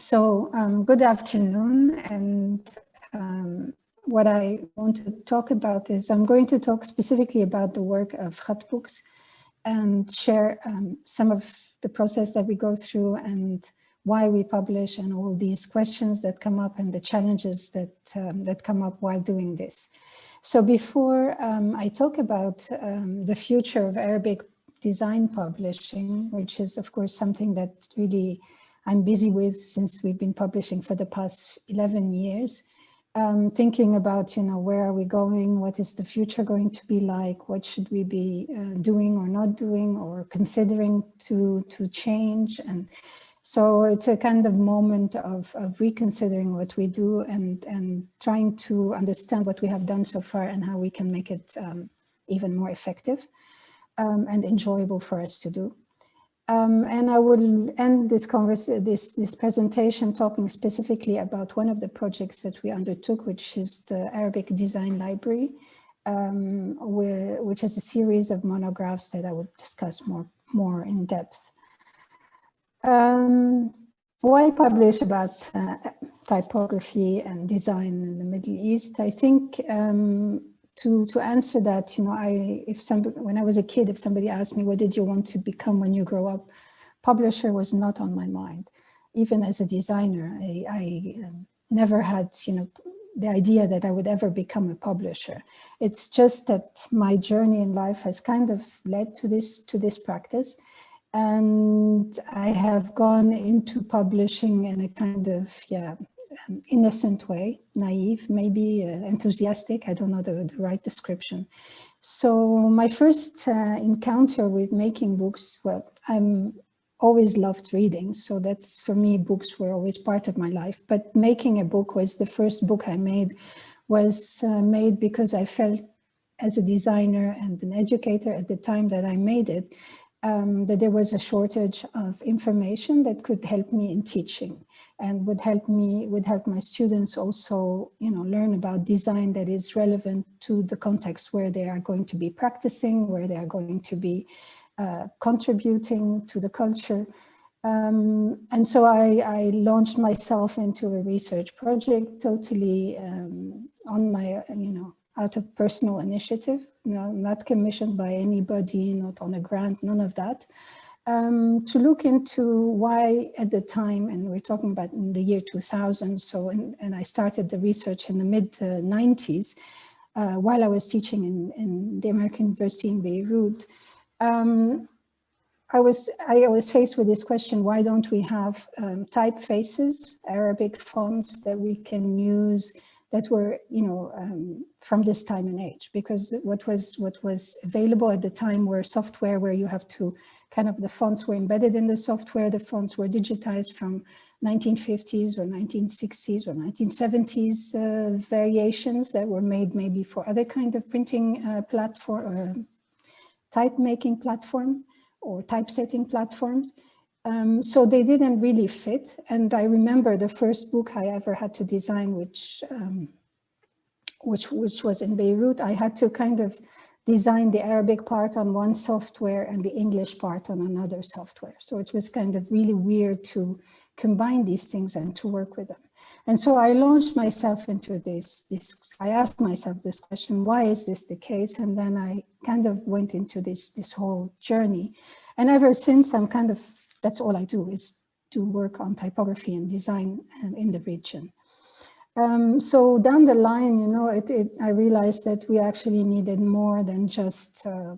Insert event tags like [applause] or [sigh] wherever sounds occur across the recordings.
So um, good afternoon. And um, what I want to talk about is I'm going to talk specifically about the work of Khatt Books and share um, some of the process that we go through and why we publish and all these questions that come up and the challenges that, um, that come up while doing this. So before um, I talk about um, the future of Arabic design publishing, which is of course something that really I'm busy with since we've been publishing for the past 11 years, um, thinking about, you know, where are we going? What is the future going to be like? What should we be uh, doing or not doing or considering to, to change? And so it's a kind of moment of, of reconsidering what we do and, and trying to understand what we have done so far and how we can make it um, even more effective um, and enjoyable for us to do. Um, and I will end this, this, this presentation talking specifically about one of the projects that we undertook, which is the Arabic Design Library, um, where, which is a series of monographs that I will discuss more, more in depth. Um, why publish about uh, typography and design in the Middle East? I think um, to to answer that, you know, I if somebody when I was a kid, if somebody asked me what did you want to become when you grow up, publisher was not on my mind. Even as a designer, I, I um, never had, you know, the idea that I would ever become a publisher. It's just that my journey in life has kind of led to this to this practice. And I have gone into publishing in a kind of, yeah, um, innocent way, naive, maybe uh, enthusiastic, I don't know the, the, right description. So my first uh, encounter with making books, well, I'm always loved reading. So that's for me, books were always part of my life. But making a book was the first book I made was uh, made because I felt as a designer and an educator at the time that I made it, um, that there was a shortage of information that could help me in teaching and would help me, would help my students also, you know, learn about design that is relevant to the context where they are going to be practicing, where they are going to be uh, contributing to the culture. Um, and so I, I, launched myself into a research project totally um, on my, you know, out of personal initiative, you know, not commissioned by anybody, not on a grant, none of that um, to look into why at the time, and we're talking about in the year 2000, so, in, and I started the research in the mid 90s, uh, while I was teaching in, in, the American University in Beirut, um, I was I was faced with this question: Why don't we have um, typefaces, Arabic fonts that we can use that were, you know, um, from this time and age? Because what was what was available at the time were software where you have to kind of the fonts were embedded in the software. The fonts were digitized from 1950s or 1960s or 1970s uh, variations that were made maybe for other kind of printing uh, platform, uh, type making platform or typesetting platforms. Um, so they didn't really fit. And I remember the first book I ever had to design, which um, which which was in Beirut. I had to kind of design the Arabic part on one software and the English part on another software. So it was kind of really weird to combine these things and to work with them. And so I launched myself into this, this, I asked myself this question, why is this the case? And then I kind of went into this, this whole journey. And ever since I'm kind of, that's all I do is to work on typography and design um, in the region. Um, so down the line, you know, it, it, I realized that we actually needed more than just uh,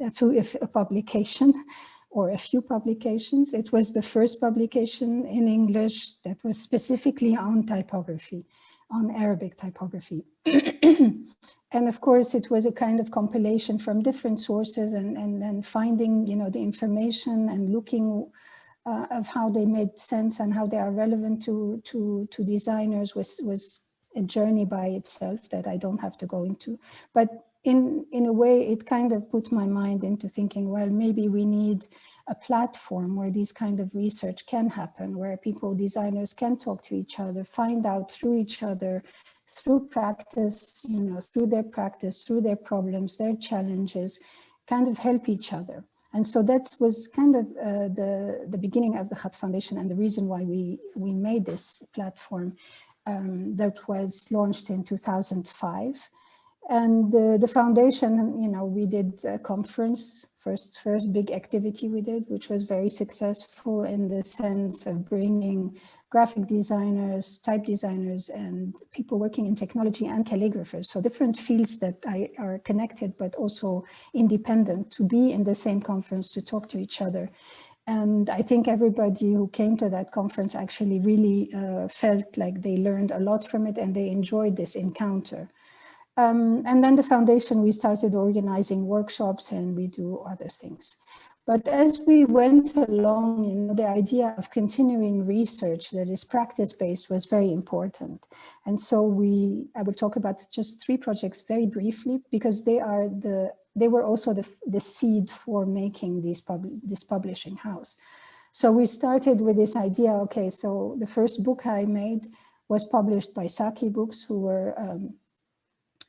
a, few, a, publication [laughs] or a few publications. It was the first publication in English that was specifically on typography, on Arabic typography. [clears throat] and of course, it was a kind of compilation from different sources and, and, and finding, you know, the information and looking uh, of how they made sense and how they are relevant to, to, to designers was, was a journey by itself that I don't have to go into. But in, in a way, it kind of put my mind into thinking, well, maybe we need a platform where this kind of research can happen, where people, designers can talk to each other, find out through each other, through practice, you know, through their practice, through their problems, their challenges, kind of help each other. And so that was kind of uh, the, the beginning of the Khatt Foundation and the reason why we, we made this platform um, that was launched in 2005. And uh, the foundation, you know, we did a conference, first, first big activity we did, which was very successful in the sense of bringing graphic designers, type designers, and people working in technology and calligraphers. So different fields that I, are connected, but also independent to be in the same conference to talk to each other. And I think everybody who came to that conference actually really uh, felt like they learned a lot from it and they enjoyed this encounter. Um, and then the foundation, we started organizing workshops and we do other things. But as we went along, you know, the idea of continuing research that is practice-based was very important. And so we, I will talk about just three projects very briefly because they are the, they were also the, the seed for making these pub, this publishing house. So we started with this idea, okay, so the first book I made was published by Saqi Books, who were um,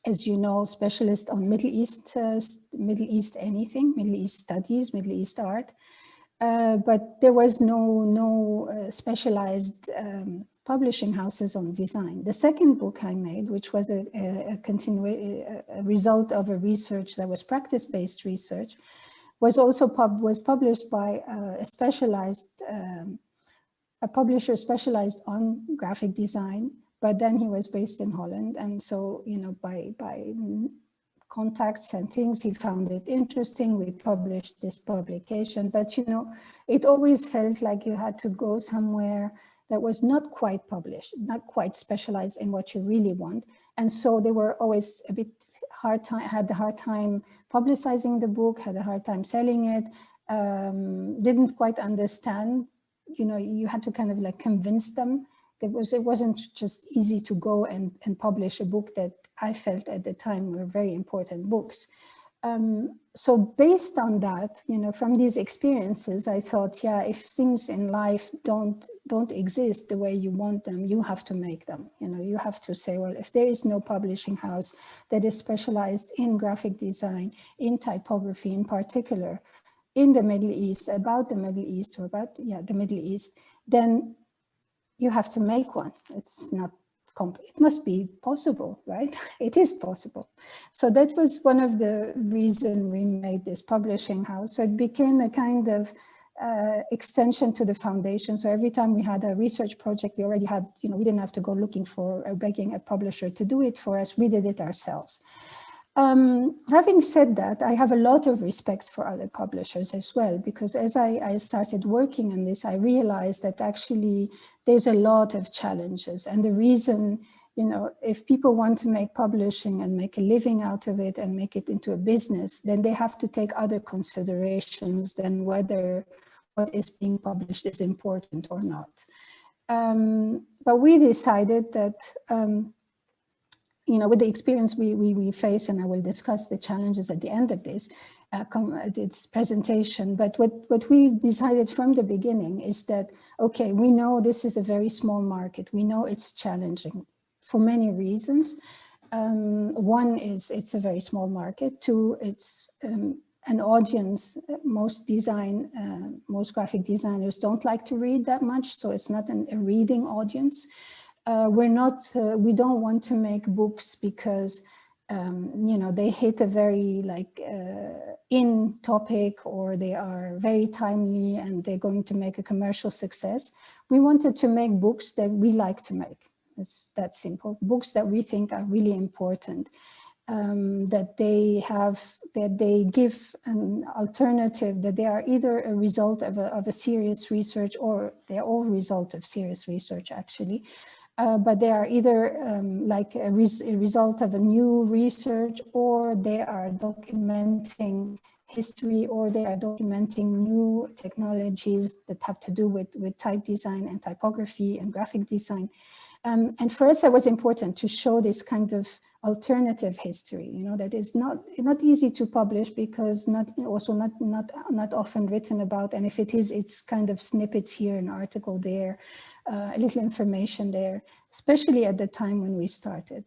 as you know, specialist on Middle East, uh, Middle East anything, Middle East studies, Middle East art. Uh, but there was no, no uh, specialized um, publishing houses on design. The second book I made, which was a, a, a, a result of a research that was practice-based research, was also pub was published by uh, a specialized, um, a publisher specialized on graphic design but then he was based in Holland. And so, you know, by, by contacts and things, he found it interesting. We published this publication, but, you know, it always felt like you had to go somewhere that was not quite published, not quite specialized in what you really want. And so they were always a bit hard time, had a hard time publicizing the book, had a hard time selling it, um, didn't quite understand, you know, you had to kind of like convince them it was it wasn't just easy to go and, and publish a book that I felt at the time were very important books. Um, so based on that, you know, from these experiences, I thought, yeah, if things in life don't don't exist the way you want them, you have to make them. You know, you have to say, well, if there is no publishing house that is specialized in graphic design, in typography in particular, in the Middle East, about the Middle East or about, yeah, the Middle East, then you have to make one. It's not it must be possible, right? [laughs] It is possible. So that was one of the reason we made this publishing house. So it became a kind of uh, extension to the foundation. So every time we had a research project, we already had, you know, we didn't have to go looking for or begging a publisher to do it for us. We did it ourselves. Um, having said that, I have a lot of respect for other publishers as well, because as I, I, started working on this, I realized that actually there's a lot of challenges. And the reason, you know, if people want to make publishing and make a living out of it and make it into a business, then they have to take other considerations than whether what is being published is important or not. Um, but we decided that um, you know, with the experience we, we, we face, and I will discuss the challenges at the end of this, uh, this presentation. But what, what we decided from the beginning is that, okay, we know this is a very small market. We know it's challenging for many reasons. Um, one is it's a very small market. Two, it's um, an audience. Most design, uh, most graphic designers don't like to read that much. So it's not an, a reading audience uh, we're not, uh, we don't want to make books because, um, you know, they hit a very like uh, in topic or they are very timely and they're going to make a commercial success. We wanted to make books that we like to make. It's that simple. Books that we think are really important. Um, that they have, that they give an alternative, that they are either a result of a, of a serious research or they're all result of serious research actually, uh, but they are either um, like a, res a, result of a new research or they are documenting history or they are documenting new technologies that have to do with, with type design and typography and graphic design. Um, and for us, it was important to show this kind of alternative history, you know, that is not not easy to publish because not also not not not often written about. And if it is, it's kind of snippets here, an article there, uh, a little information there, especially at the time when we started.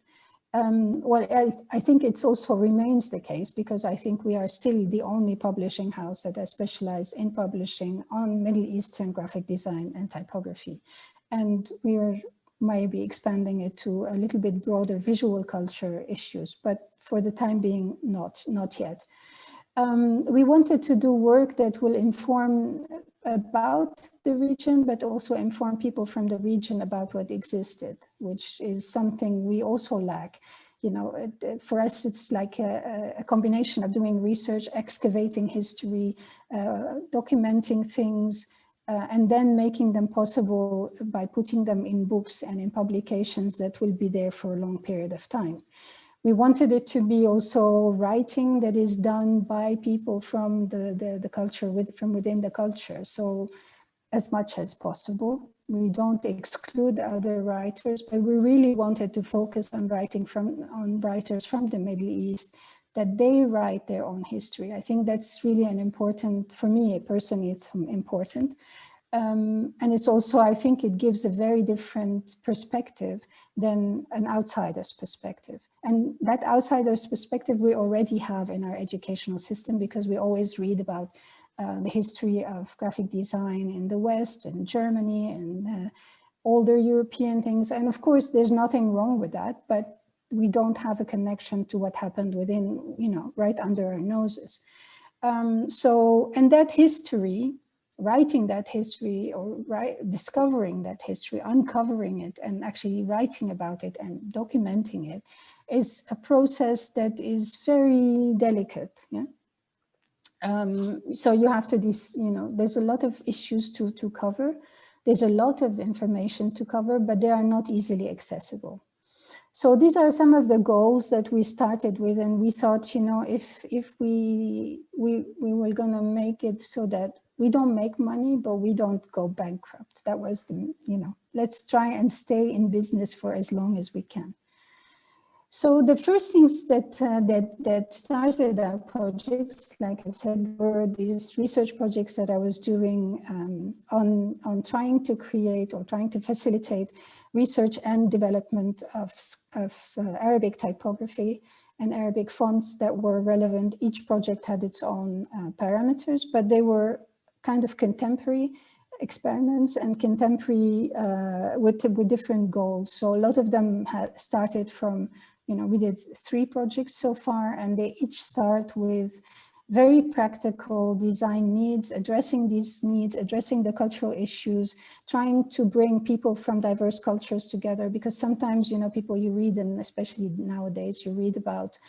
Um, well, I, I, think it's also remains the case because I think we are still the only publishing house that are specialized in publishing on Middle Eastern graphic design and typography. And we are maybe expanding it to a little bit broader visual culture issues, but for the time being, not, not yet. Um, we wanted to do work that will inform about the region, but also inform people from the region about what existed, which is something we also lack. You know, for us, it's like a, a combination of doing research, excavating history, uh, documenting things, uh, and then making them possible by putting them in books and in publications that will be there for a long period of time. We wanted it to be also writing that is done by people from the, the, the culture, with, from within the culture. So as much as possible. We don't exclude other writers, but we really wanted to focus on writing from on writers from the Middle East, that they write their own history. I think that's really an important, for me personally, it's important. Um, and it's also, I think it gives a very different perspective than an outsider's perspective. And that outsider's perspective we already have in our educational system because we always read about uh, the history of graphic design in the West and Germany and uh, older European things. And of course, there's nothing wrong with that, but we don't have a connection to what happened within, you know, right under our noses. Um, so, and that history writing that history or right, discovering that history, uncovering it and actually writing about it and documenting it is a process that is very delicate. Yeah. Um, so you have to, this, you know, there's a lot of issues to, to cover. There's a lot of information to cover, but they are not easily accessible. So these are some of the goals that we started with, and we thought, you know, if if we we we were gonna make it so that we don't make money, but we don't go bankrupt. That was the, you know, let's try and stay in business for as long as we can. So the first things that, uh, that, that started our projects, like I said, were these research projects that I was doing um, on, on trying to create or trying to facilitate research and development of, of uh, Arabic typography and Arabic fonts that were relevant. Each project had its own uh, parameters, but they were kind of contemporary experiments and contemporary uh, with, with different goals. So a lot of them started from, you know, we did three projects so far and they each start with very practical design needs, addressing these needs, addressing the cultural issues, trying to bring people from diverse cultures together because sometimes, you know, people you read and especially nowadays you read about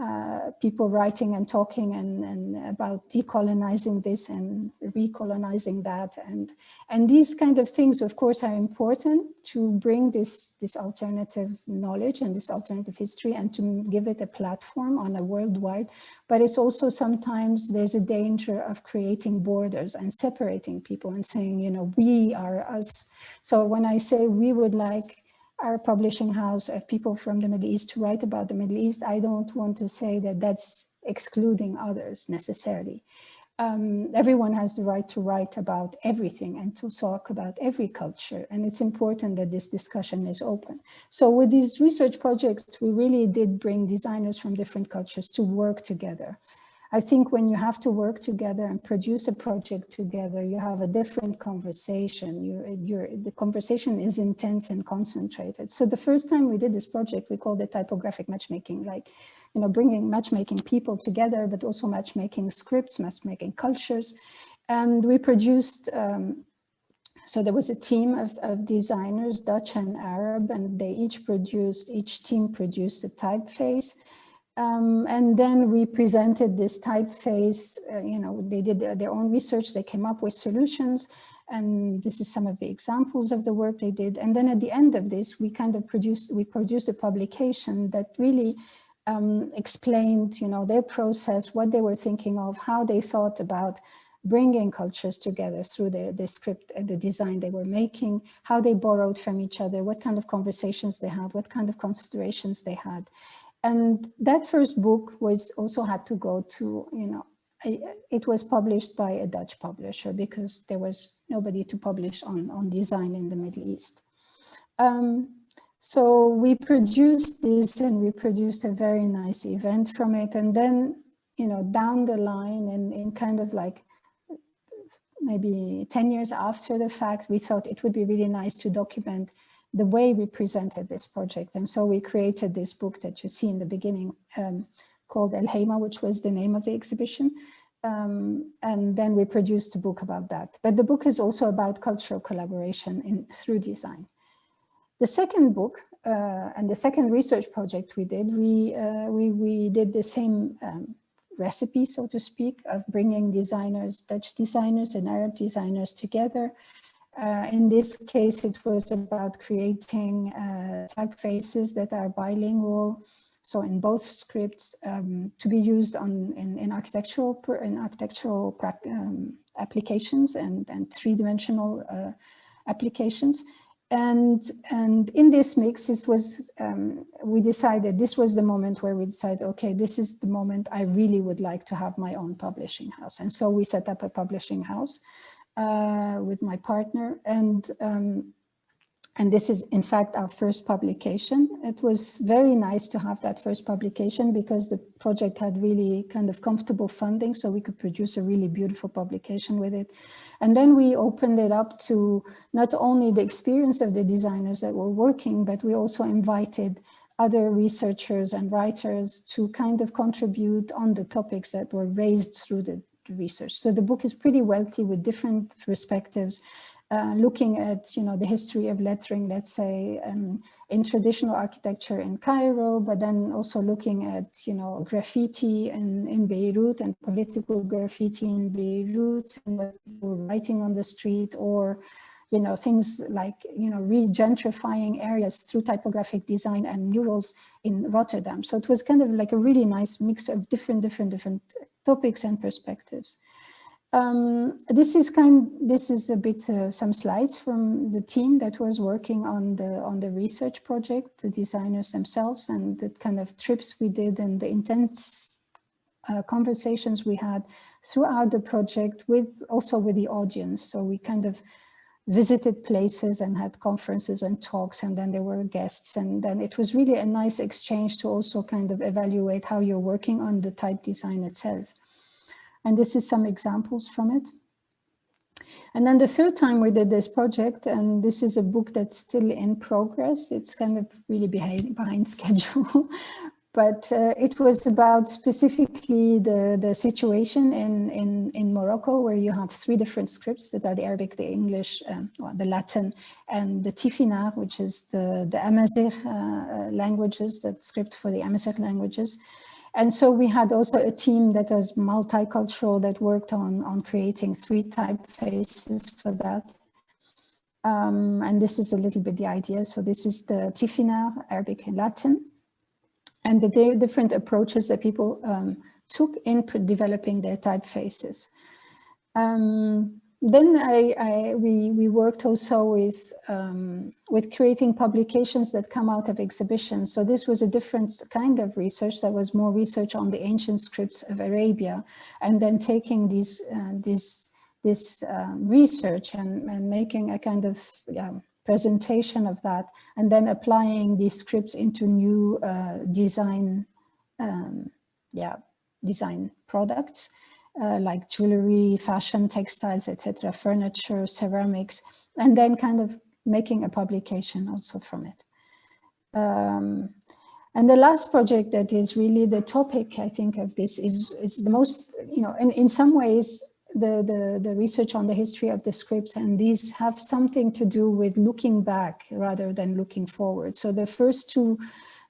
uh, people writing and talking and, and about decolonizing this and recolonizing that. And and these kind of things of course are important to bring this this alternative knowledge and this alternative history and to give it a platform on a worldwide. But it's also sometimes there's a danger of creating borders and separating people and saying you know we are us. So when I say we would like our publishing house of people from the Middle East to write about the Middle East, I don't want to say that that's excluding others necessarily. Um, everyone has the right to write about everything and to talk about every culture. And it's important that this discussion is open. So with these research projects, we really did bring designers from different cultures to work together. I think when you have to work together and produce a project together, you have a different conversation. You, you're, the conversation is intense and concentrated. So the first time we did this project, we called it typographic matchmaking, like, you know, bringing matchmaking people together, but also matchmaking scripts, matchmaking cultures. And we produced um, so there was a team of, of, designers, Dutch and Arab, and they each produced, each team produced a typeface um, and then we presented this typeface, uh, you know, they did their, own research, they came up with solutions, and this is some of the examples of the work they did. And then at the end of this, we kind of produced, we produced a publication that really um, explained, you know, their process, what they were thinking of, how they thought about bringing cultures together through their, the script and the design they were making, how they borrowed from each other, what kind of conversations they had, what kind of considerations they had. And that first book was also had to go to, you know, it was published by a Dutch publisher because there was nobody to publish on, on design in the Middle East. Um, So we produced this and we produced a very nice event from it. And then, you know, down the line and in kind of like maybe 10 years after the fact, we thought it would be really nice to document the way we presented this project. And so we created this book that you see in the beginning um, called El Heima, which was the name of the exhibition. Um, and then we produced a book about that. But the book is also about cultural collaboration in through design. The second book uh, and the second research project we did, we, uh, we, we did the same um, recipe, so to speak, of bringing designers, Dutch designers and Arab designers together. Uh, in this case, it was about creating uh, typefaces that are bilingual, so in both scripts um, to be used on in, in architectural in architectural um, applications and and three-dimensional uh, applications. And and in this mix this was um, we decided this was the moment where we decided okay this is the moment I really would like to have my own publishing house. And so we set up a publishing house uh, with my partner and um, and this is in fact our first publication. It was very nice to have that first publication because the project had really kind of comfortable funding so we could produce a really beautiful publication with it. And then we opened it up to not only the experience of the designers that were working, but we also invited other researchers and writers to kind of contribute on the topics that were raised through the, the research. So the book is pretty wealthy with different perspectives uh, looking at, you know, the history of lettering, let's say, um, in traditional architecture in Cairo, but then also looking at, you know, graffiti in, in Beirut and political graffiti in Beirut and writing on the street or, you know, things like, you know, re-gentrifying areas through typographic design and murals in Rotterdam. So it was kind of like a really nice mix of different, different, different topics and perspectives. Um, this is kind. This is a bit uh, some slides from the team that was working on the on the research project, the designers themselves, and the kind of trips we did and the intense uh, conversations we had throughout the project with also with the audience. So we kind of visited places and had conferences and talks, and then there were guests, and then it was really a nice exchange to also kind of evaluate how you're working on the type design itself. And this is some examples from it. And then the third time we did this project, and this is a book that's still in progress. It's kind of really behind, behind [laughs] schedule, but uh, it was about specifically the, the situation in, in, in Morocco, where you have three different scripts that are the Arabic, the English, um, well, the Latin, and the Tifinagh, which is the, the Amazigh uh, uh languages, that script for the Amazigh languages. And so we had also a team that is multicultural that worked on, on creating three typefaces for that. Um, and this is a little bit the idea. So this is the Tifina, Arabic and Latin, and the different approaches that people um, took in developing their typefaces. Um, then I, I, we, we worked also with, um, with creating publications that come out of exhibitions. So this was a different kind of research that was more research on the ancient scripts of Arabia and then taking these, uh, this, this um, research and, and making a kind of presentation of that and then applying these scripts into new uh, design, um, yeah, design products uh, like jewelry, fashion, textiles, etc., furniture, ceramics, and then kind of making a publication also from it. Um, and the last project that is really the topic, I think, of this is, is the most, you know, in, in some ways, the, the, the research on the history of the scripts and these have something to do with looking back rather than looking forward. So the first two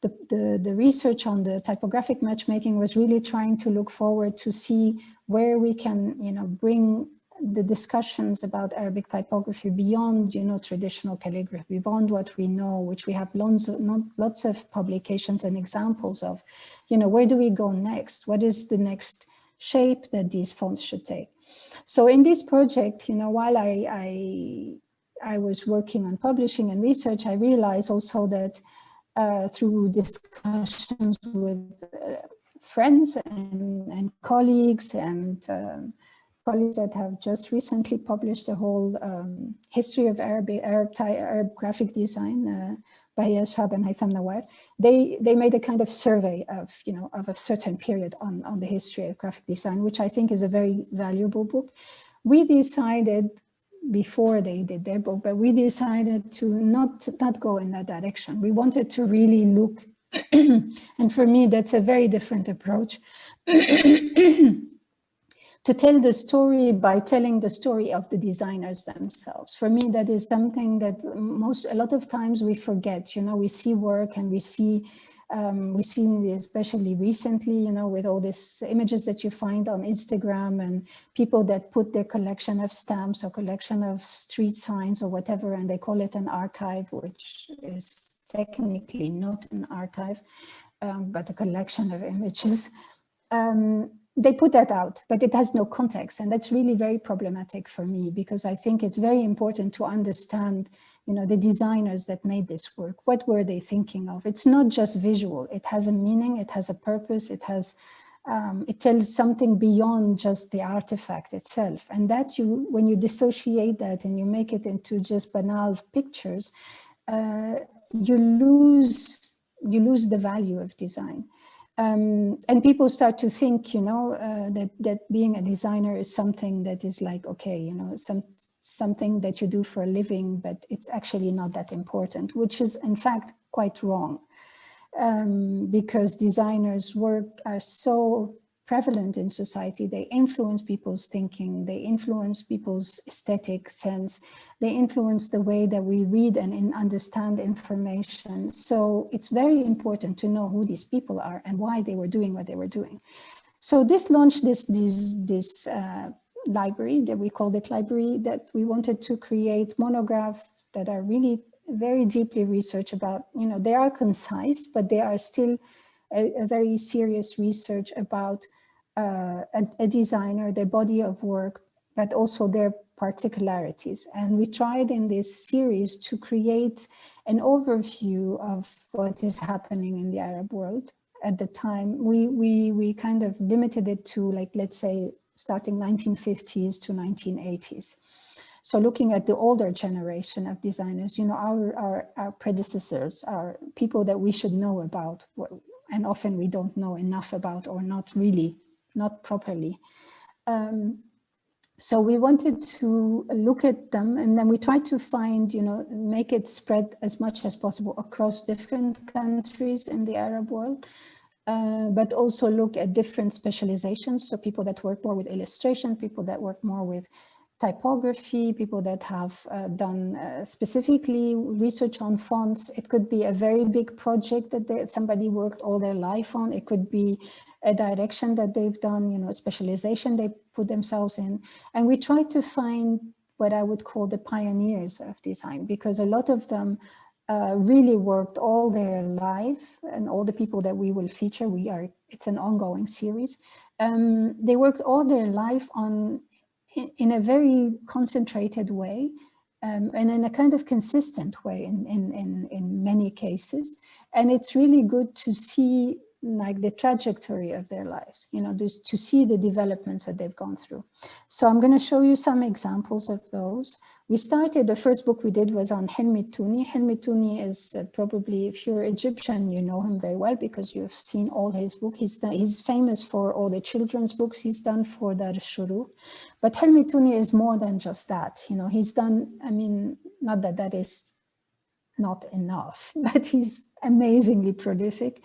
the, the, the, research on the typographic matchmaking was really trying to look forward to see where we can, you know, bring the discussions about Arabic typography beyond, you know, traditional calligraphy, beyond what we know, which we have lots of, lots of publications and examples of, you know, where do we go next? What is the next shape that these fonts should take? So in this project, you know, while I, I, I was working on publishing and research, I realized also that uh, through discussions with uh, friends and, and colleagues and um, colleagues that have just recently published a whole um, history of Arab, Arab, Arab graphic design uh, Bahia Shehab and Haitham Nawar, they, they made a kind of survey of, you know, of a certain period on, on the history of graphic design, which I think is a very valuable book. We decided before they did their book, but we decided to not, not go in that direction. We wanted to really look, [clears throat] and for me, that's a very different approach. [clears throat] to tell the story by telling the story of the designers themselves. For me, that is something that most, a lot of times we forget, you know, we see work and we see, um, we see especially recently, you know, with all these images that you find on Instagram and people that put their collection of stamps or collection of street signs or whatever, and they call it an archive, which is technically not an archive, um, but a collection of images. Um, they put that out, but it has no context. And that's really very problematic for me because I think it's very important to understand, you know, the designers that made this work. What were they thinking of? It's not just visual. It has a meaning. It has a purpose. It has, um, it tells something beyond just the artifact itself. And that you, when you dissociate that and you make it into just banal pictures, uh, you lose, you lose the value of design. Um, and people start to think, you know, uh, that that being a designer is something that is like, okay, you know, some something that you do for a living, but it's actually not that important, which is in fact quite wrong, um, because designers' work are so prevalent in society. They influence people's thinking, they influence people's aesthetic sense, they influence the way that we read and understand information. So it's very important to know who these people are and why they were doing what they were doing. So this launched this, this, this uh, library that we called it library that we wanted to create monographs that are really very deeply research about, you know, they are concise, but they are still a, a very serious research about uh, a, a, designer, their body of work, but also their particularities. And we tried in this series to create an overview of what is happening in the Arab world. At the time, we, we, we kind of limited it to like, let's say, starting 1950s to 1980s. So looking at the older generation of designers, you know, our, our, our predecessors are people that we should know about, and often we don't know enough about or not really not properly. Um, so we wanted to look at them and then we tried to find, you know, make it spread as much as possible across different countries in the Arab world, uh, but also look at different specializations. So people that work more with illustration, people that work more with typography, people that have uh, done uh, specifically research on fonts. It could be a very big project that they, somebody worked all their life on. It could be a direction that they've done, you know, specialization they put themselves in. And we try to find what I would call the pioneers of design, because a lot of them uh, really worked all their life and all the people that we will feature, we are, it's an ongoing series. Um, they worked all their life on in, in a very concentrated way um, and in a kind of consistent way in, in, in, in many cases. And it's really good to see like the trajectory of their lives, you know, to see the developments that they've gone through. So I'm going to show you some examples of those. We started, the first book we did was on Hilmi Touni. Hilmi Touni is uh, probably, if you're Egyptian, you know him very well because you've seen all his books. He's, done, he's famous for all the children's books he's done for Dar Shuru. But Hilmi Touni is more than just that. You know, he's done, I mean, not that that is not enough, [laughs] but he's amazingly prolific.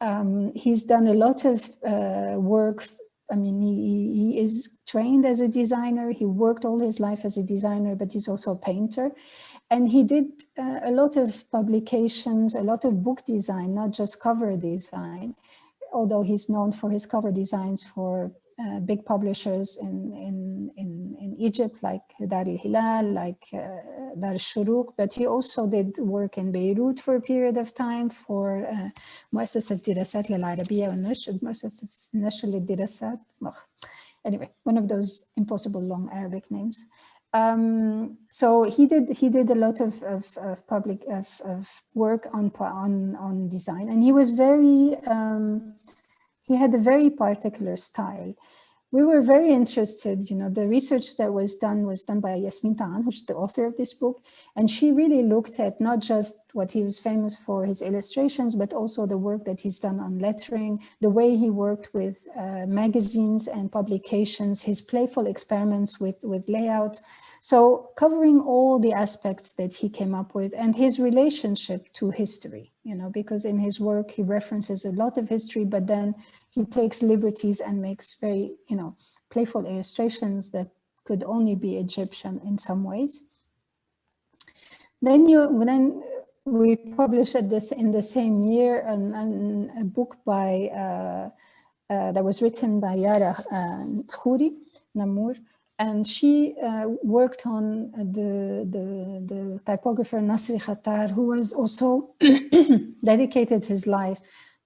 Um, he's done a lot of uh, work I mean, he, he is trained as a designer. He worked all his life as a designer, but he's also a painter. And he did uh, a lot of publications, a lot of book design, not just cover design, although he's known for his cover designs for uh, big publishers in, in, in, in Egypt, like Dar al-Hilal, like uh, Dar al-Shuruq, but he also did work in Beirut for a period of time for uh, مؤسسة الدراسات للعربية والنشر, مؤسسة نشر للدراسات. Anyway, one of those impossible long Arabic names. Um, so he did he did a lot of, of, of public of, of work on on on design, and he was very um, he had a very particular style. We were very interested, you know, the research that was done was done by Yasmin Taan, who's the author of this book. And she really looked at not just what he was famous for, his illustrations, but also the work that he's done on lettering, the way he worked with uh, magazines and publications, his playful experiments with, with layout. So covering all the aspects that he came up with and his relationship to history, you know, because in his work, he references a lot of history, but then he takes liberties and makes very, you know, playful illustrations that could only be Egyptian in some ways. Then you then we published this in the same year a book by uh, uh, that was written by Yara uh, Khoury Nammour, and she uh, worked on the, the, the typographer Nasri Khattar, who was also [clears throat] dedicated his life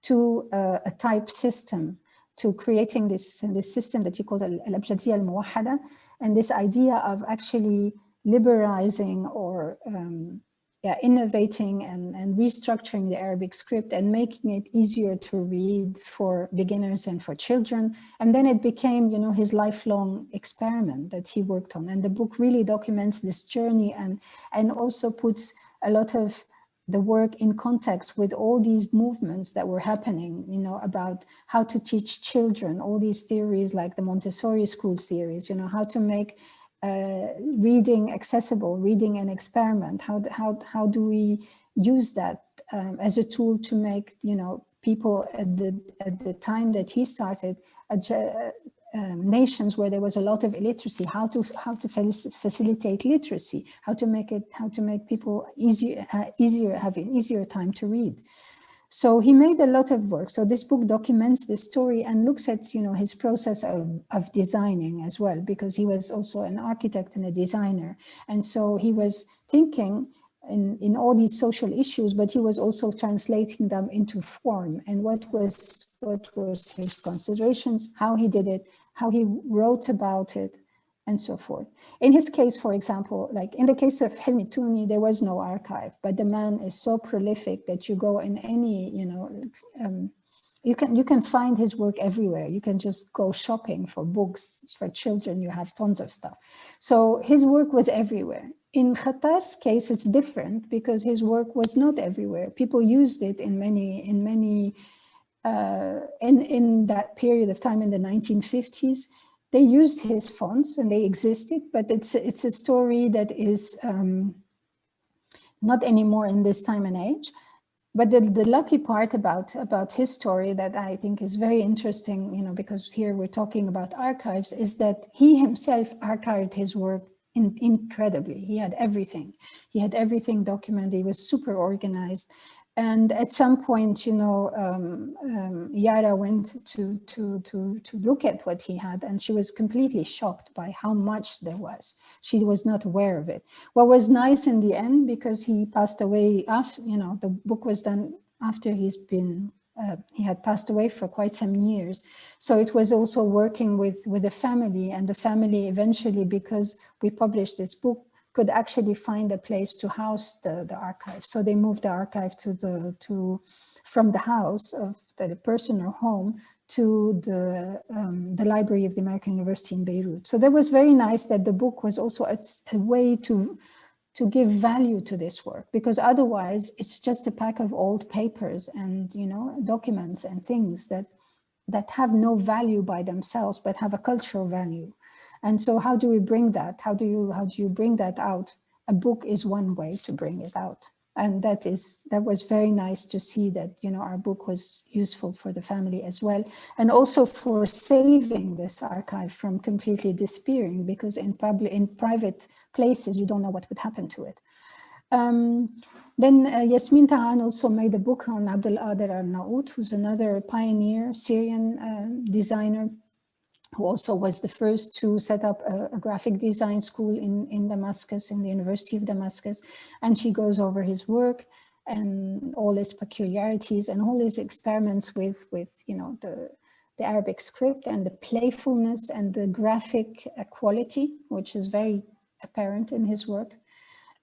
to uh, a type system, to creating this, this system that he called al-Abjadiyya al-Muwahhada, and this idea of actually liberalizing or um, yeah, innovating and, and restructuring the Arabic script and making it easier to read for beginners and for children. And then it became, you know, his lifelong experiment that he worked on. And the book really documents this journey and, and also puts a lot of the work in context with all these movements that were happening, you know, about how to teach children, all these theories like the Montessori school theories, you know, how to make uh, reading accessible, reading an experiment. How, how, how do we use that um, as a tool to make, you know, people at the, at the time that he started, uh, um, nations where there was a lot of illiteracy, how to how to facilitate literacy, how to make it, how to make people easier, uh, easier, have an easier time to read. So he made a lot of work. So this book documents the story and looks at, you know, his process of, of designing as well, because he was also an architect and a designer. And so he was thinking in, in all these social issues, but he was also translating them into form and what was what was his considerations, how he did it, how he wrote about it, and so forth. In his case, for example, like in the case of Hilmi Touni, there was no archive, but the man is so prolific that you go in any, you know, um, you can you can find his work everywhere. You can just go shopping for books for children. You have tons of stuff. So his work was everywhere. In Khattar's case, it's different because his work was not everywhere. People used it in many in many uh, in in that period of time in the 1950s they used his fonts and they existed, but it's it's a story that is um, not anymore in this time and age. But the, the lucky part about, about his story that I think is very interesting, you know, because here we're talking about archives, is that he himself archived his work in, incredibly. He had everything. He had everything documented. He was super organized. And at some point, you know, um, um, Yara went to, to, to, to look at what he had and she was completely shocked by how much there was. She was not aware of it. What was nice in the end, because he passed away after, you know, the book was done after he's been, uh, he had passed away for quite some years. So it was also working with, with the family and the family eventually, because we published this book, could actually find a place to house the, the archive. So they moved the archive to the to from the house of the person or home to the um, the library of the American University in Beirut. So that was very nice that the book was also a, a way to to give value to this work because otherwise it's just a pack of old papers and you know documents and things that that have no value by themselves but have a cultural value and so how do we bring that? How do you how do you bring that out? A book is one way to bring it out. And that is that was very nice to see that, you know, our book was useful for the family as well. And also for saving this archive from completely disappearing because in public in private places, you don't know what would happen to it. Um, then uh, Yasmin Taan also made a book on Abdul Qadir Arnaout, who's another pioneer Syrian uh, designer who also was the first to set up a, a, graphic design school in, in Damascus, in the University of Damascus. And she goes over his work and all his peculiarities and all his experiments with, with you know, the, the Arabic script and the playfulness and the graphic uh, quality, which is very apparent in his work.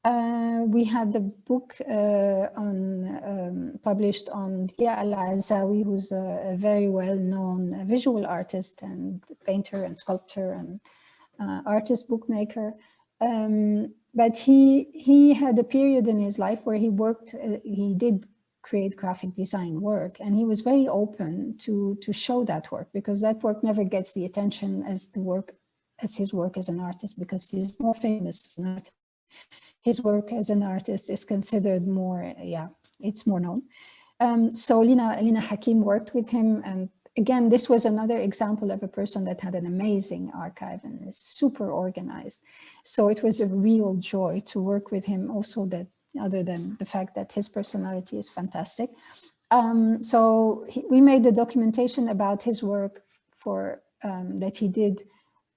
Uh, we had the book uh, on um, published on Dia Al-Azzawi, who's a, a very well-known visual artist and painter and sculptor and uh, artist bookmaker. Um, but he he had a period in his life where he worked, uh, he did create graphic design work and he was very open to to show that work because that work never gets the attention as the work as his work as an artist because he's more famous as an artist his work as an artist is considered more yeah it's more known um, so Lina Lina Hakim worked with him and again, this was another example of a person that had an amazing archive and is super organized. So it was a real joy to work with him also that other than the fact that his personality is fantastic. Um, so he, we made the documentation about his work for um, that he did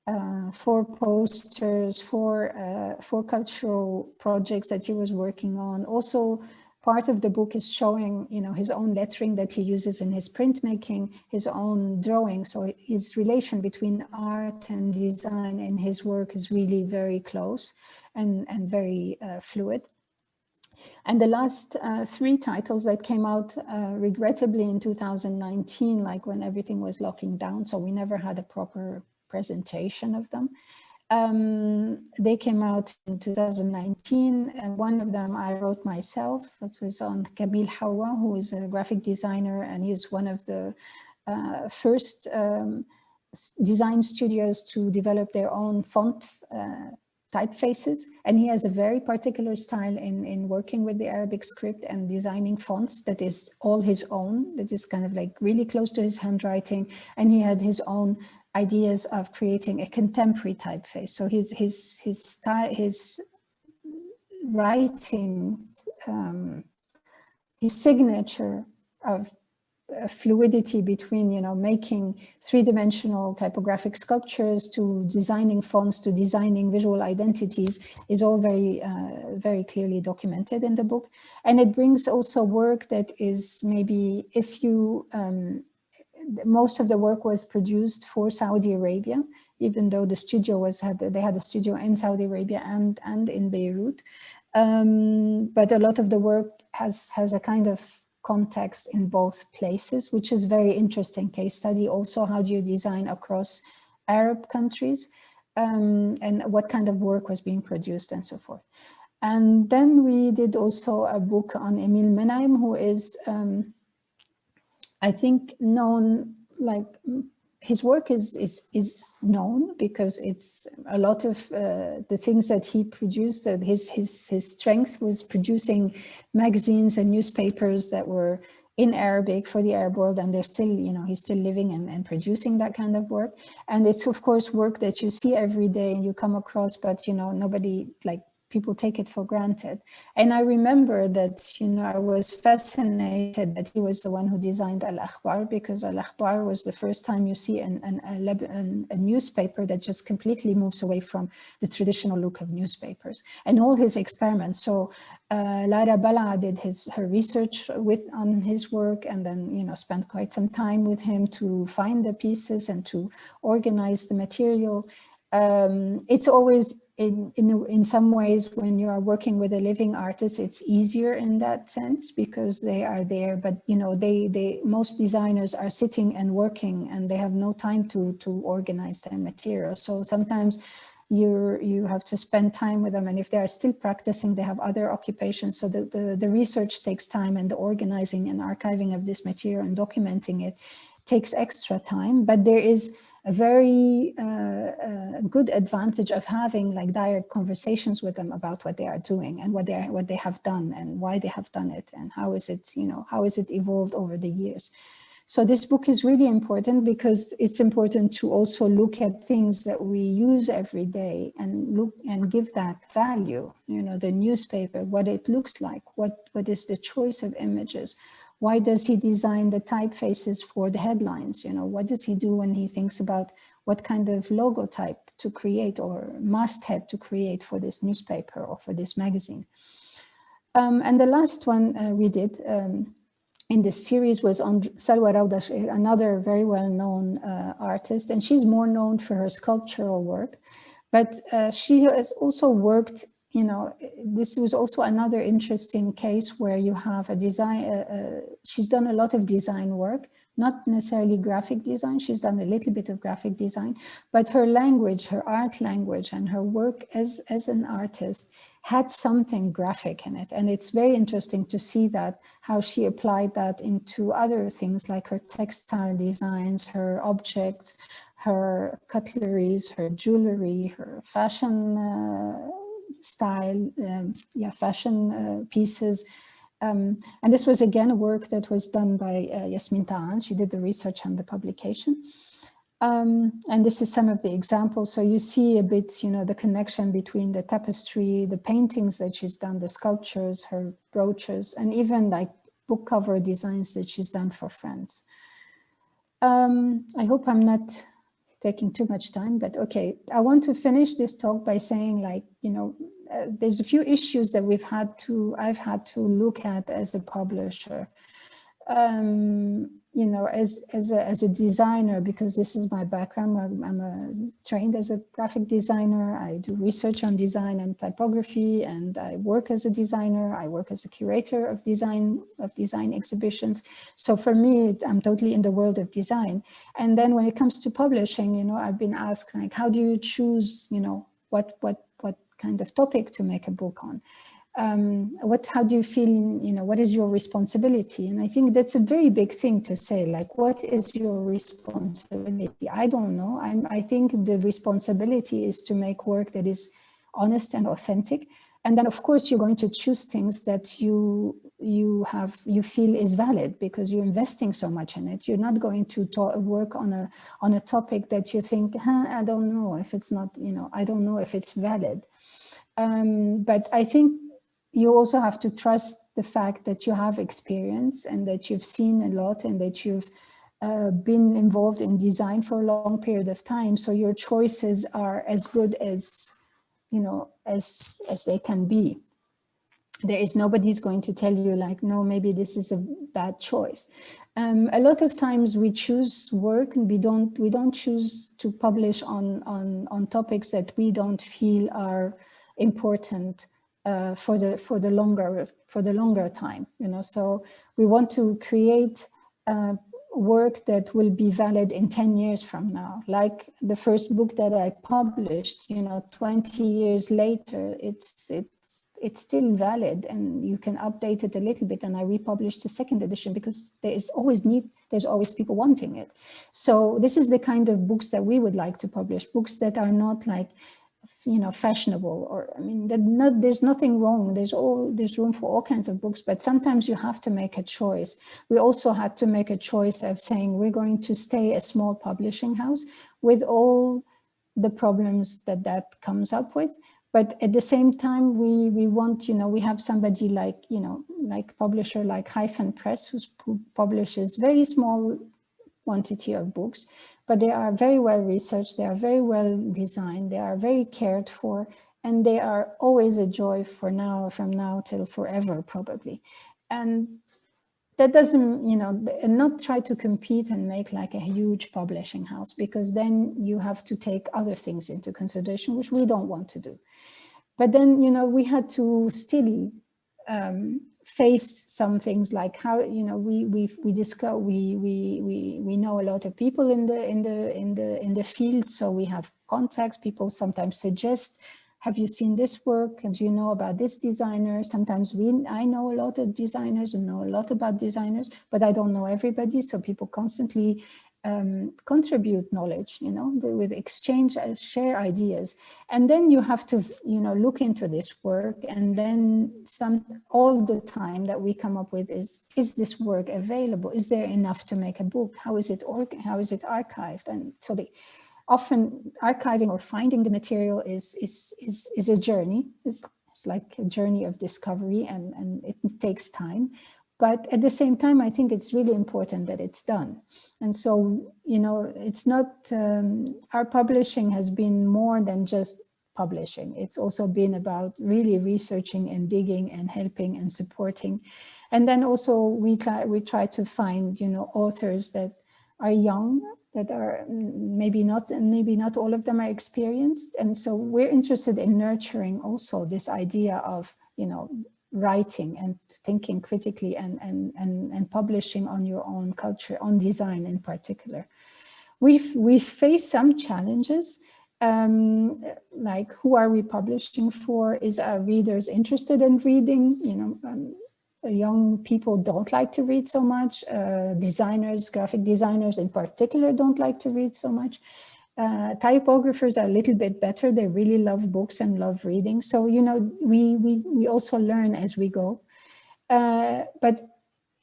uh, for posters, for uh, for cultural projects that he was working on. Also part of the book is showing, you know, his own lettering that he uses in his printmaking, his own drawing. So his relation between art and design in his work is really very close and, and very uh, fluid. And the last uh, three titles that came out uh, regrettably in 2019, like when everything was locking down, so we never had a proper presentation of them. Um, they came out in 2019 and one of them I wrote myself. It was on Kabil Hawa, who is a graphic designer and he's one of the uh, first um, design studios to develop their own font uh, typefaces. And he has a very particular style in, in working with the Arabic script and designing fonts that is all his own, that is kind of like really close to his handwriting. And he had his own ideas of creating a contemporary typeface. So his his his style, his writing, um, his signature of fluidity between, you know, making three-dimensional typographic sculptures to designing fonts to designing visual identities is all very, uh, very clearly documented in the book. And it brings also work that is maybe if you um, most of the work was produced for Saudi Arabia, even though the studio was had they had a studio in Saudi Arabia and and in Beirut. Um, but a lot of the work has has a kind of context in both places, which is very interesting case study. Also, how do you design across Arab countries um, and what kind of work was being produced and so forth. And then we did also a book on Emil Menaim, who is um, I think known like his work is is is known because it's a lot of uh, the things that he produced that his his his strength was producing magazines and newspapers that were in Arabic for the Arab world and they're still you know he's still living and, and producing that kind of work. And it's of course work that you see every day and you come across but you know nobody like people take it for granted. And I remember that, you know, I was fascinated that he was the one who designed Al-Akhbar because Al-Akhbar was the first time you see an, an, an, a newspaper that just completely moves away from the traditional look of newspapers and all his experiments. So uh, Lara Balaa did his her research with on his work and then, you know, spent quite some time with him to find the pieces and to organize the material. Um, it's always in, in, in some ways, when you are working with a living artist, it's easier in that sense because they are there. But, you know, they, they most designers are sitting and working and they have no time to, to organize their material. So sometimes you you have to spend time with them. And if they are still practicing, they have other occupations. So the, the, the research takes time and the organizing and archiving of this material and documenting it takes extra time. But there is a very uh, uh, good advantage of having like direct conversations with them about what they are doing and what they are, what they have done and why they have done it and how is it you know how is it evolved over the years. So this book is really important because it's important to also look at things that we use every day and look and give that value you know the newspaper what it looks like what what is the choice of images why does he design the typefaces for the headlines? You know, what does he do when he thinks about what kind of logo type to create or masthead to create for this newspaper or for this magazine? Um, and the last one uh, we did um, in this series was on Saloua Raouda another very well-known uh, artist, and she's more known for her sculptural work, but uh, she has also worked you know, this was also another interesting case where you have a design, uh, uh, she's done a lot of design work, not necessarily graphic design. She's done a little bit of graphic design, but her language, her art language and her work as, as an artist had something graphic in it. And it's very interesting to see that, how she applied that into other things like her textile designs, her objects, her cutleries, her jewelry, her fashion uh, style, um, yeah, fashion uh, pieces. Um, and this was again a work that was done by uh, Yasmin Taan. She did the research and the publication. Um, and this is some of the examples. So you see a bit, you know, the connection between the tapestry, the paintings that she's done, the sculptures, her brooches, and even like book cover designs that she's done for friends. Um, I hope I'm not taking too much time, but okay. I want to finish this talk by saying like, you know, uh, there's a few issues that we've had to, I've had to look at as a publisher. Um, you know, as, as, a, as a designer, because this is my background, I'm, I'm a, trained as a graphic designer. I do research on design and typography, and I work as a designer. I work as a curator of design, of design exhibitions. So for me, I'm totally in the world of design. And then when it comes to publishing, you know, I've been asked like, how do you choose, you know, what, what, what kind of topic to make a book on? Um, what, how do you feel, you know, what is your responsibility? And I think that's a very big thing to say, like, what is your responsibility? I don't know. I'm, I think the responsibility is to make work that is honest and authentic. And then, of course, you're going to choose things that you you have you feel is valid because you're investing so much in it. You're not going to work on a on a topic that you think, huh, I don't know if it's not, you know, I don't know if it's valid. Um, but I think you also have to trust the fact that you have experience and that you've seen a lot and that you've uh, been involved in design for a long period of time. So your choices are as good as, you know, as, as they can be. There is nobody's going to tell you like, no, maybe this is a bad choice. Um, a lot of times we choose work and we don't we don't choose to publish on on on topics that we don't feel are important uh, for the for the longer for the longer time you know? So we want to create uh, work that will be valid in 10 years from now. Like the first book that i published you know 20 years later it's it's it's still valid and you can update it a little bit and i republished the second edition because there is always need there's always people wanting it. So this is the kind of books that we would like to publish books that are not like you know, fashionable or, I mean, that not, there's nothing wrong. There's all, there's room for all kinds of books, but sometimes you have to make a choice. We also had to make a choice of saying, we're going to stay a small publishing house with all the problems that that comes up with. But at the same time, we, we want, you know, we have somebody like, you know, like publisher like Hyphen Press, who publishes very small quantity of books but they are very well researched, they are very well designed, they are very cared for, and they are always a joy for now, from now till forever, probably. And that doesn't, you know, not try to compete and make like a huge publishing house, because then you have to take other things into consideration, which we don't want to do. But then, you know, we had to still um, face some things like how you know we we we discuss we we we we know a lot of people in the in the in the in the field. So we have contacts. People sometimes suggest have you seen this work? And do you know about this designer? Sometimes we i know a lot of designers and know a lot about designers but i don't know everybody. So people constantly um, contribute knowledge, you know, with exchange, uh, share ideas. And then you have to, you know, look into this work and then some, all the time that we come up with is, is this work available? Is there enough to make a book? How is it, or how is it archived? And so the, often archiving or finding the material is, is, is, is a journey. It's, it's like a journey of discovery and, and it takes time. But at the same time, I think it's really important that it's done. And so, you know, it's not, um, our publishing has been more than just publishing. It's also been about really researching and digging and helping and supporting. And then also we try, we try to find, you know, authors that are young, that are maybe not, and maybe not all of them are experienced. And so we're interested in nurturing also this idea of, you know, writing and thinking critically and, and, and, and publishing on your own culture, on design in particular. We've, we face some challenges, um, like who are we publishing for? Is our readers interested in reading? You know, um, young people don't like to read so much. Uh, designers, graphic designers in particular don't like to read so much. Uh, typographers are a little bit better. They really love books and love reading. So, you know, we, we, we also learn as we go. Uh, but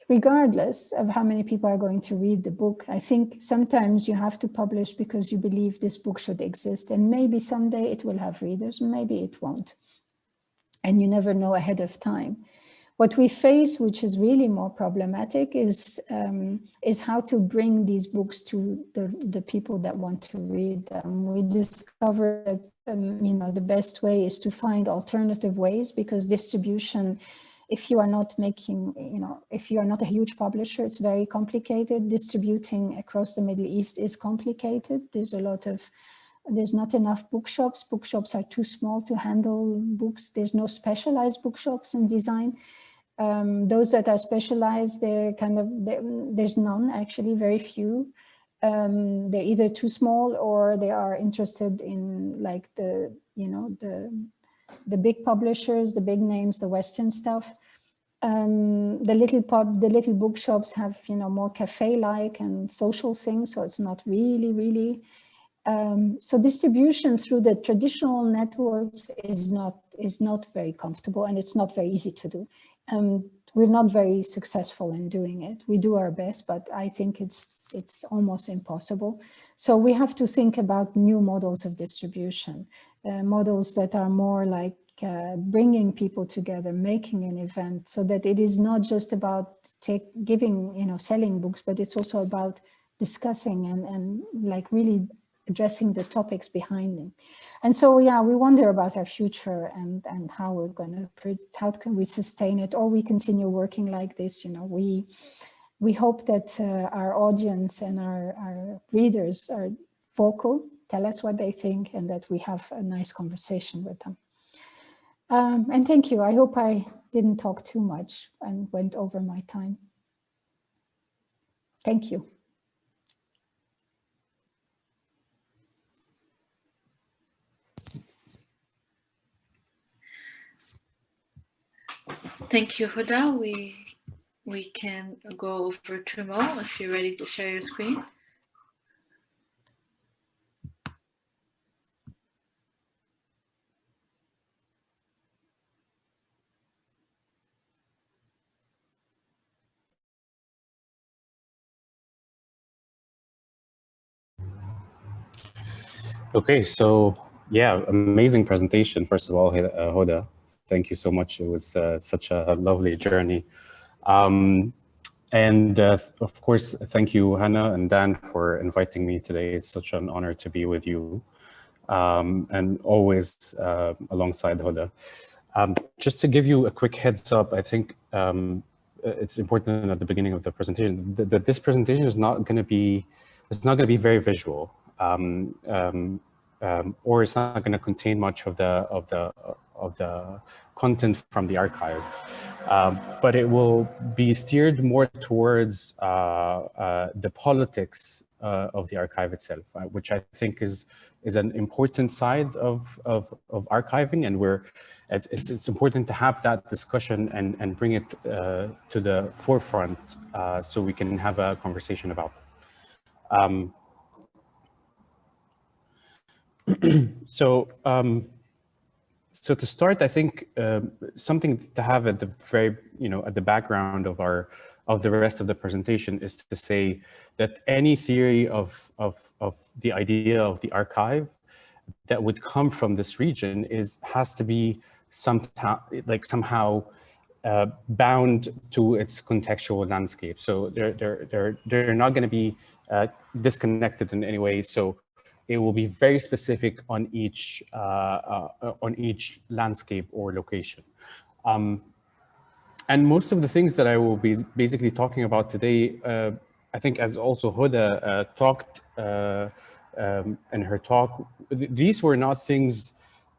regardless of how many people are going to read the book, I think sometimes you have to publish because you believe this book should exist. And maybe someday it will have readers, maybe it won't. And you never know ahead of time. What we face, which is really more problematic, is um, is how to bring these books to the, the people that want to read them. We discovered that um, you know the best way is to find alternative ways because distribution, if you are not making, you know, if you are not a huge publisher, it's very complicated. Distributing across the Middle East is complicated. There's a lot of there's not enough bookshops. Bookshops are too small to handle books. There's no specialized bookshops in design. Um, those that are specialized, they're kind of, they're, there's none actually, very few. Um, they're either too small or they are interested in like the, you know, the, the big publishers, the big names, the Western stuff. Um, the little pub, the little bookshops have, you know, more cafe-like and social things. So it's not really, really. Um, so distribution through the traditional networks is not is not very comfortable and it's not very easy to do. Um, we're not very successful in doing it. We do our best, but I think it's it's almost impossible. So we have to think about new models of distribution, uh, models that are more like uh, bringing people together, making an event so that it is not just about take, giving, you know, selling books, but it's also about discussing and, and like really addressing the topics behind them. And so, yeah, we wonder about our future and, and how we're going to, how can we sustain it or we continue working like this, you know, we, we hope that uh, our audience and our, our readers are vocal, tell us what they think and that we have a nice conversation with them. Um, and thank you. I hope I didn't talk too much and went over my time. Thank you. Thank you, Huda. We we can go over to Mo if you're ready to share your screen. Okay, so yeah, amazing presentation. First of all, uh, Hoda, thank you so much. It was uh, such a lovely journey. Um, and uh, of course, thank you, Hannah and Dan, for inviting me today. It's such an honor to be with you um, and always uh, alongside Hoda. Um, just to give you a quick heads up, I think um, it's important at the beginning of the presentation that, that this presentation is not going to be, it's not going to be very visual. Um, um, um, or it's not going to contain much of the of the of the content from the archive. Um, but it will be steered more towards uh, uh, the politics uh, of the archive itself, uh, which I think is is an important side of of, of archiving, and we're it's it's important to have that discussion and and bring it uh, to the forefront uh, so we can have a conversation about. Um, [clears throat] so. Um, so to start, I think uh, something to have at the very, you know, at the background of our, of the rest of the presentation is to say that any theory of, of, of the idea of the archive that would come from this region is, has to be somehow, like somehow uh, bound to its contextual landscape. So they're, they're, they're, they're not going to be uh, disconnected in any way. So it will be very specific on each uh, uh, on each landscape or location. Um, and most of the things that I will be basically talking about today, uh, I think as also Huda uh, talked uh, um, in her talk, th these were not things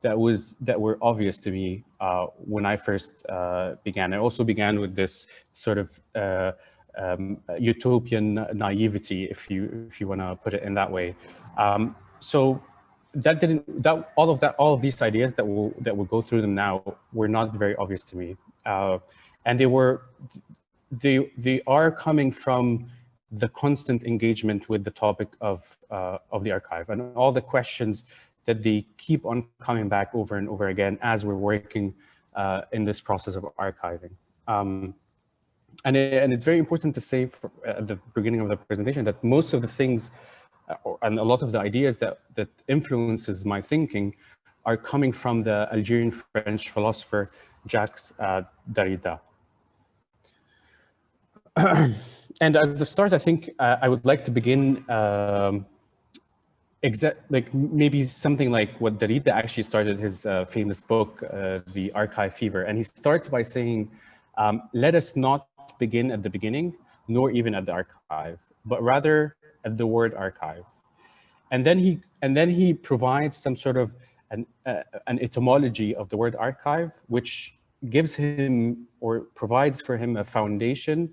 that was that were obvious to me uh, when I first began. I also began with this sort of um, utopian naivety, if you if you want to put it in that way. Um, so that didn't that all of that all of these ideas that will that will go through them now were not very obvious to me, uh, and they were they they are coming from the constant engagement with the topic of uh, of the archive and all the questions that they keep on coming back over and over again as we're working uh, in this process of archiving. Um, and, it, and it's very important to say for, at the beginning of the presentation that most of the things and a lot of the ideas that, that influences my thinking are coming from the Algerian French philosopher Jacques uh, Derrida. [clears throat] and as a start, I think uh, I would like to begin um, exact like maybe something like what Derrida actually started his uh, famous book, uh, The Archive Fever. And he starts by saying, um, let us not begin at the beginning, nor even at the archive, but rather at the word archive. And then he and then he provides some sort of an, uh, an etymology of the word archive, which gives him or provides for him a foundation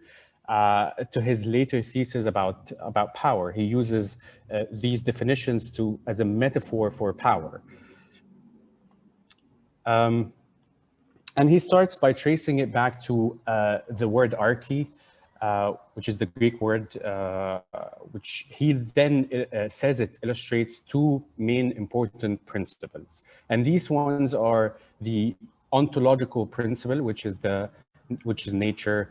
uh, to his later thesis about, about power. He uses uh, these definitions to as a metaphor for power. Um, and he starts by tracing it back to uh, the word arche, uh, which is the Greek word, uh, which he then uh, says it illustrates two main important principles. And these ones are the ontological principle, which is the which is nature,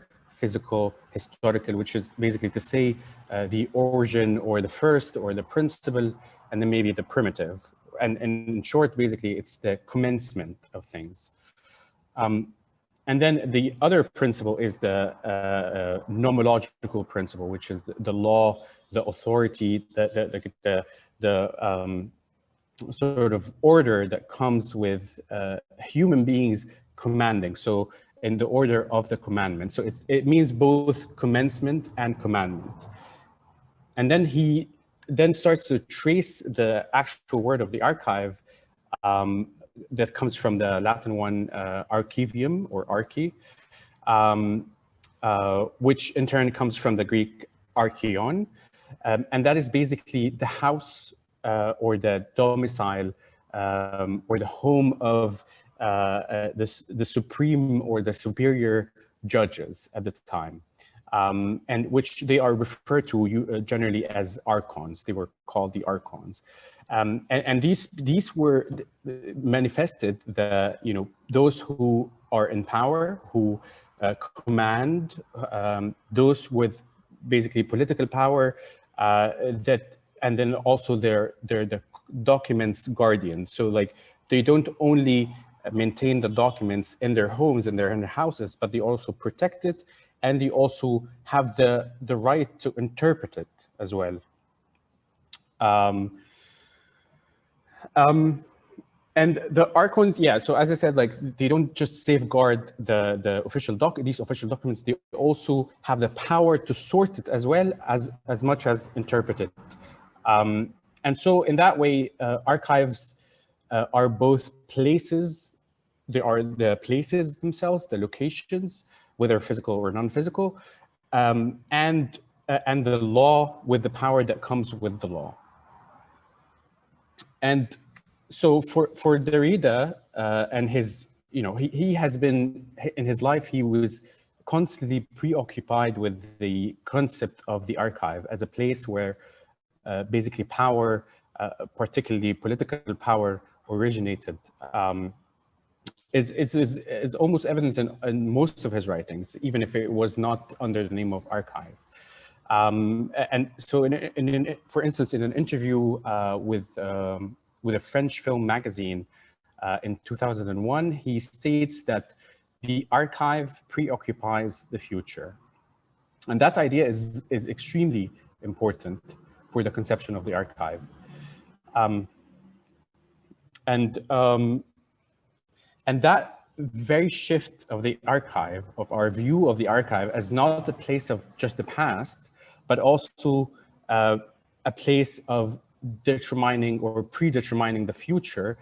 physical, historical, which is basically to say uh, the origin or the first or the principle, and then maybe the primitive. And, and in short, basically, it's the commencement of things. Um, and then the other principle is the uh, uh, nomological principle, which is the, the law, the authority, the, the, the, the um, sort of order that comes with uh, human beings commanding. So in the order of the commandment. So it, it means both commencement and commandment. And then he then starts to trace the actual word of the archive um, that comes from the Latin one, uh, archivum or archi, um, uh, which in turn comes from the Greek archeon. Um, and that is basically the house uh, or the domicile um, or the home of uh, uh, the, the supreme or the superior judges at the time. Um, and which they are referred to uh, generally as archons. They were called the archons. Um, and, and, these these were manifested the you know those who are in power who uh, command um, those with basically political power uh, that and then also they're they're the documents guardians so like they don't only maintain the documents in their homes and their, in their houses, but they also protect it and they also have the, the right to interpret it as well. Um, um, and the archons, yeah, so as I said, like they don't just safeguard the, the official doc, these official documents, they also have the power to sort it as well as, as much as interpret it. Um, and so in that way, uh, archives uh, are both places they are the places themselves, the locations, whether physical or non-physical, um, and, uh, and the law with the power that comes with the law. And so for, for Derrida uh, and his, you know, he, he has been, in his life, he was constantly preoccupied with the concept of the archive as a place where uh, basically power, uh, particularly political power, originated. Um, is, is, is, is almost evident in, in, most of his writings, even if it was not under the name of archive. Um, and so, in, in, for instance, in an interview uh, with, um, with a French film magazine uh, in 2001, he states that the archive preoccupies the future. And that idea is, is extremely important for the conception of the archive. Um, and um, and that very shift of the archive, of our view of the archive as not a place of just the past, but also uh, a place of determining or predetermining the future,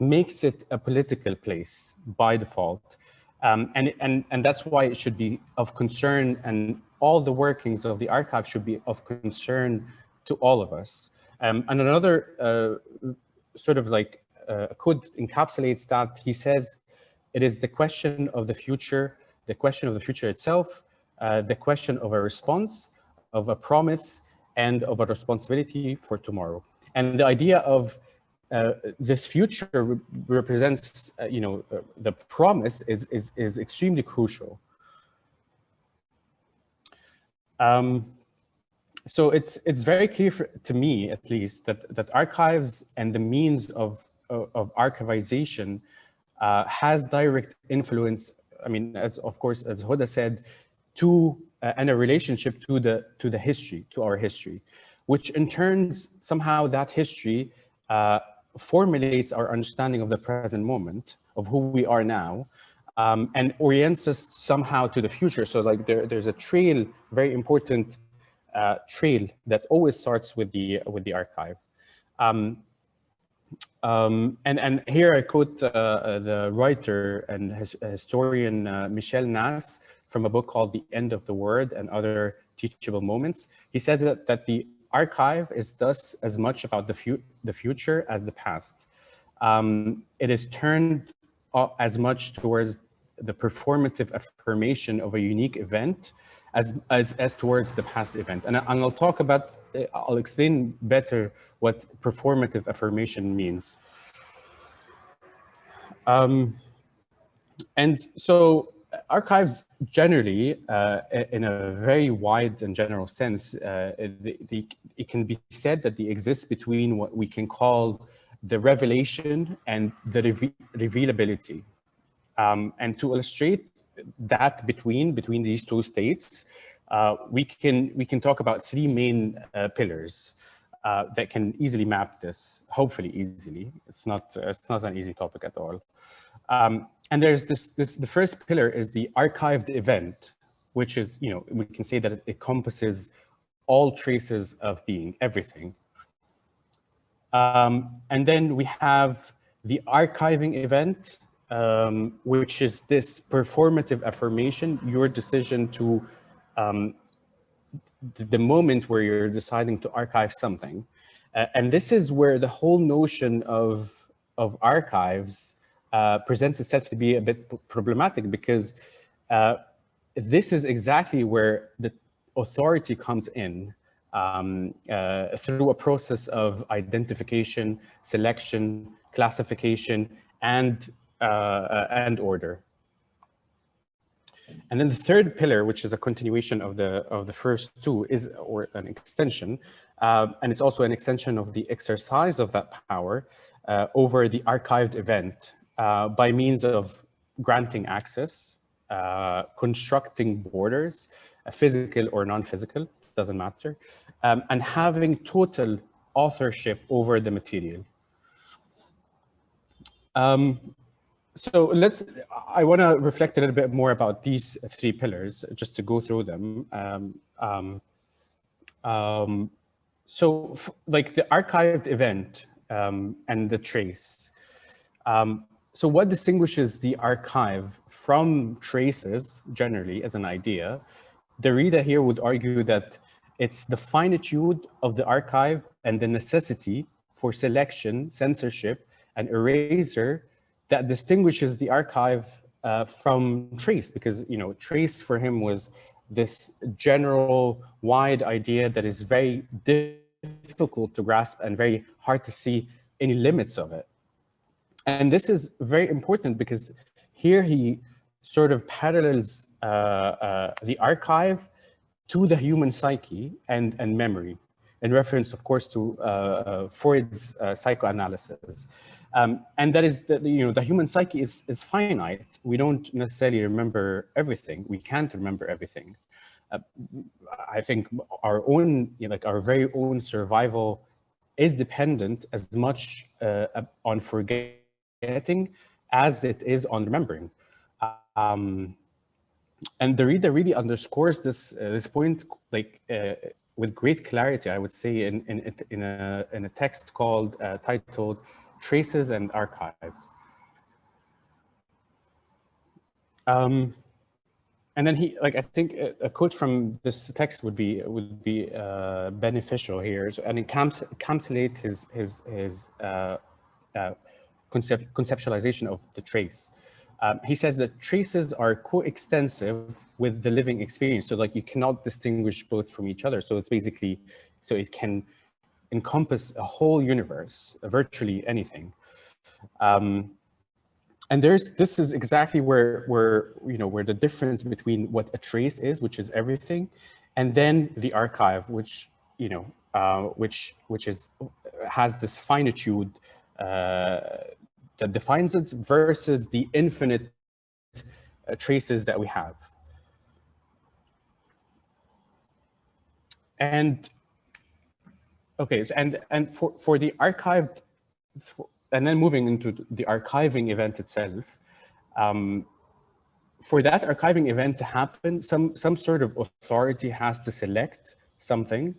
makes it a political place by default. Um, and, and, and that's why it should be of concern and all the workings of the archive should be of concern to all of us. Um, and another uh, sort of like uh, quote encapsulates that he says, it is the question of the future, the question of the future itself, uh, the question of a response, of a promise, and of a responsibility for tomorrow. And the idea of uh, this future re represents, uh, you know, uh, the promise is, is, is extremely crucial. Um, so it's it's very clear for, to me, at least, that that archives and the means of of, archivization uh, has direct influence. I mean, as of course, as Hoda said, to uh, and a relationship to the to the history, to our history, which in turns somehow that history uh, formulates our understanding of the present moment of who we are now, um, and orients us somehow to the future. So like there, there's a trail, very important uh, trail that always starts with the with the archive. Um, um, and, and here I quote uh, uh, the writer and his, historian uh, Michael Naas from a book called The End of the World and Other Teachable Moments. He said that, that the archive is thus as much about the, fu the future as the past. Um, it is turned as much towards the performative affirmation of a unique event as, as, as towards the past event. And, and I'll talk about, I'll explain better what performative affirmation means. Um, and so archives generally, uh, in a very wide and general sense, uh, the, it can be said that they exist between what we can call the revelation and the revealability. Um, and to illustrate that between between these two states, uh, we can we can talk about three main uh, pillars uh, that can easily map this. Hopefully, easily. It's not it's not an easy topic at all. Um, and there's this this the first pillar is the archived event, which is you know we can say that it encompasses all traces of being, everything. Um, and then we have the archiving event, um, which is this performative affirmation, your decision to, um, the moment where you're deciding to archive something. Uh, and this is where the whole notion of, of archives uh, presents itself to be a bit problematic because uh, this is exactly where the authority comes in um, uh, through a process of identification, selection, classification, and uh, and order. And then the third pillar, which is a continuation of the of the first two, is or an extension, uh, and it's also an extension of the exercise of that power uh, over the archived event uh, by means of granting access, uh, constructing borders, physical or non-physical, doesn't matter, um, and having total authorship over the material. Um, so let's, I want to reflect a little bit more about these three pillars, just to go through them. Um, um, um so like the archived event um, and the trace. Um, so what distinguishes the archive from traces generally as an idea? Derrida here would argue that it's the finitude of the archive and the necessity for selection, censorship, and erasure that distinguishes the archive uh, from trace because you know trace for him was this general wide idea that is very difficult to grasp and very hard to see any limits of it and this is very important because here he sort of parallels uh, uh, the archive to the human psyche and, and memory in reference, of course, to uh, uh Freud's uh, psychoanalysis. Um, and that is that, you know, the human psyche is, is finite. We don't necessarily remember everything. We can't remember everything. Uh, I think our own, you know, like our very own survival is dependent as much uh, on forgetting as it is on remembering. Um, and Derrida really underscores this uh, this point like uh, with great clarity, I would say, in in in a in a text called uh, titled traces and archives. Um, and then he, like, I think a, quote from this text would be would be uh, beneficial here, so, and it encapsulate his his his uh, uh, concept, conceptualization of the trace. Um, he says that traces are coextensive with the living experience. So like you cannot distinguish both from each other. So it's basically, so it can encompass a whole universe, virtually anything. Um, and there's, this is exactly where, where, you know, where the difference between what a trace is, which is everything, and then the archive, which, you know, uh, which, which is, has this finitude uh, that defines it versus the infinite uh, traces that we have. And okay, and and for for the archived, and then moving into the archiving event itself, um, for that archiving event to happen, some some sort of authority has to select something,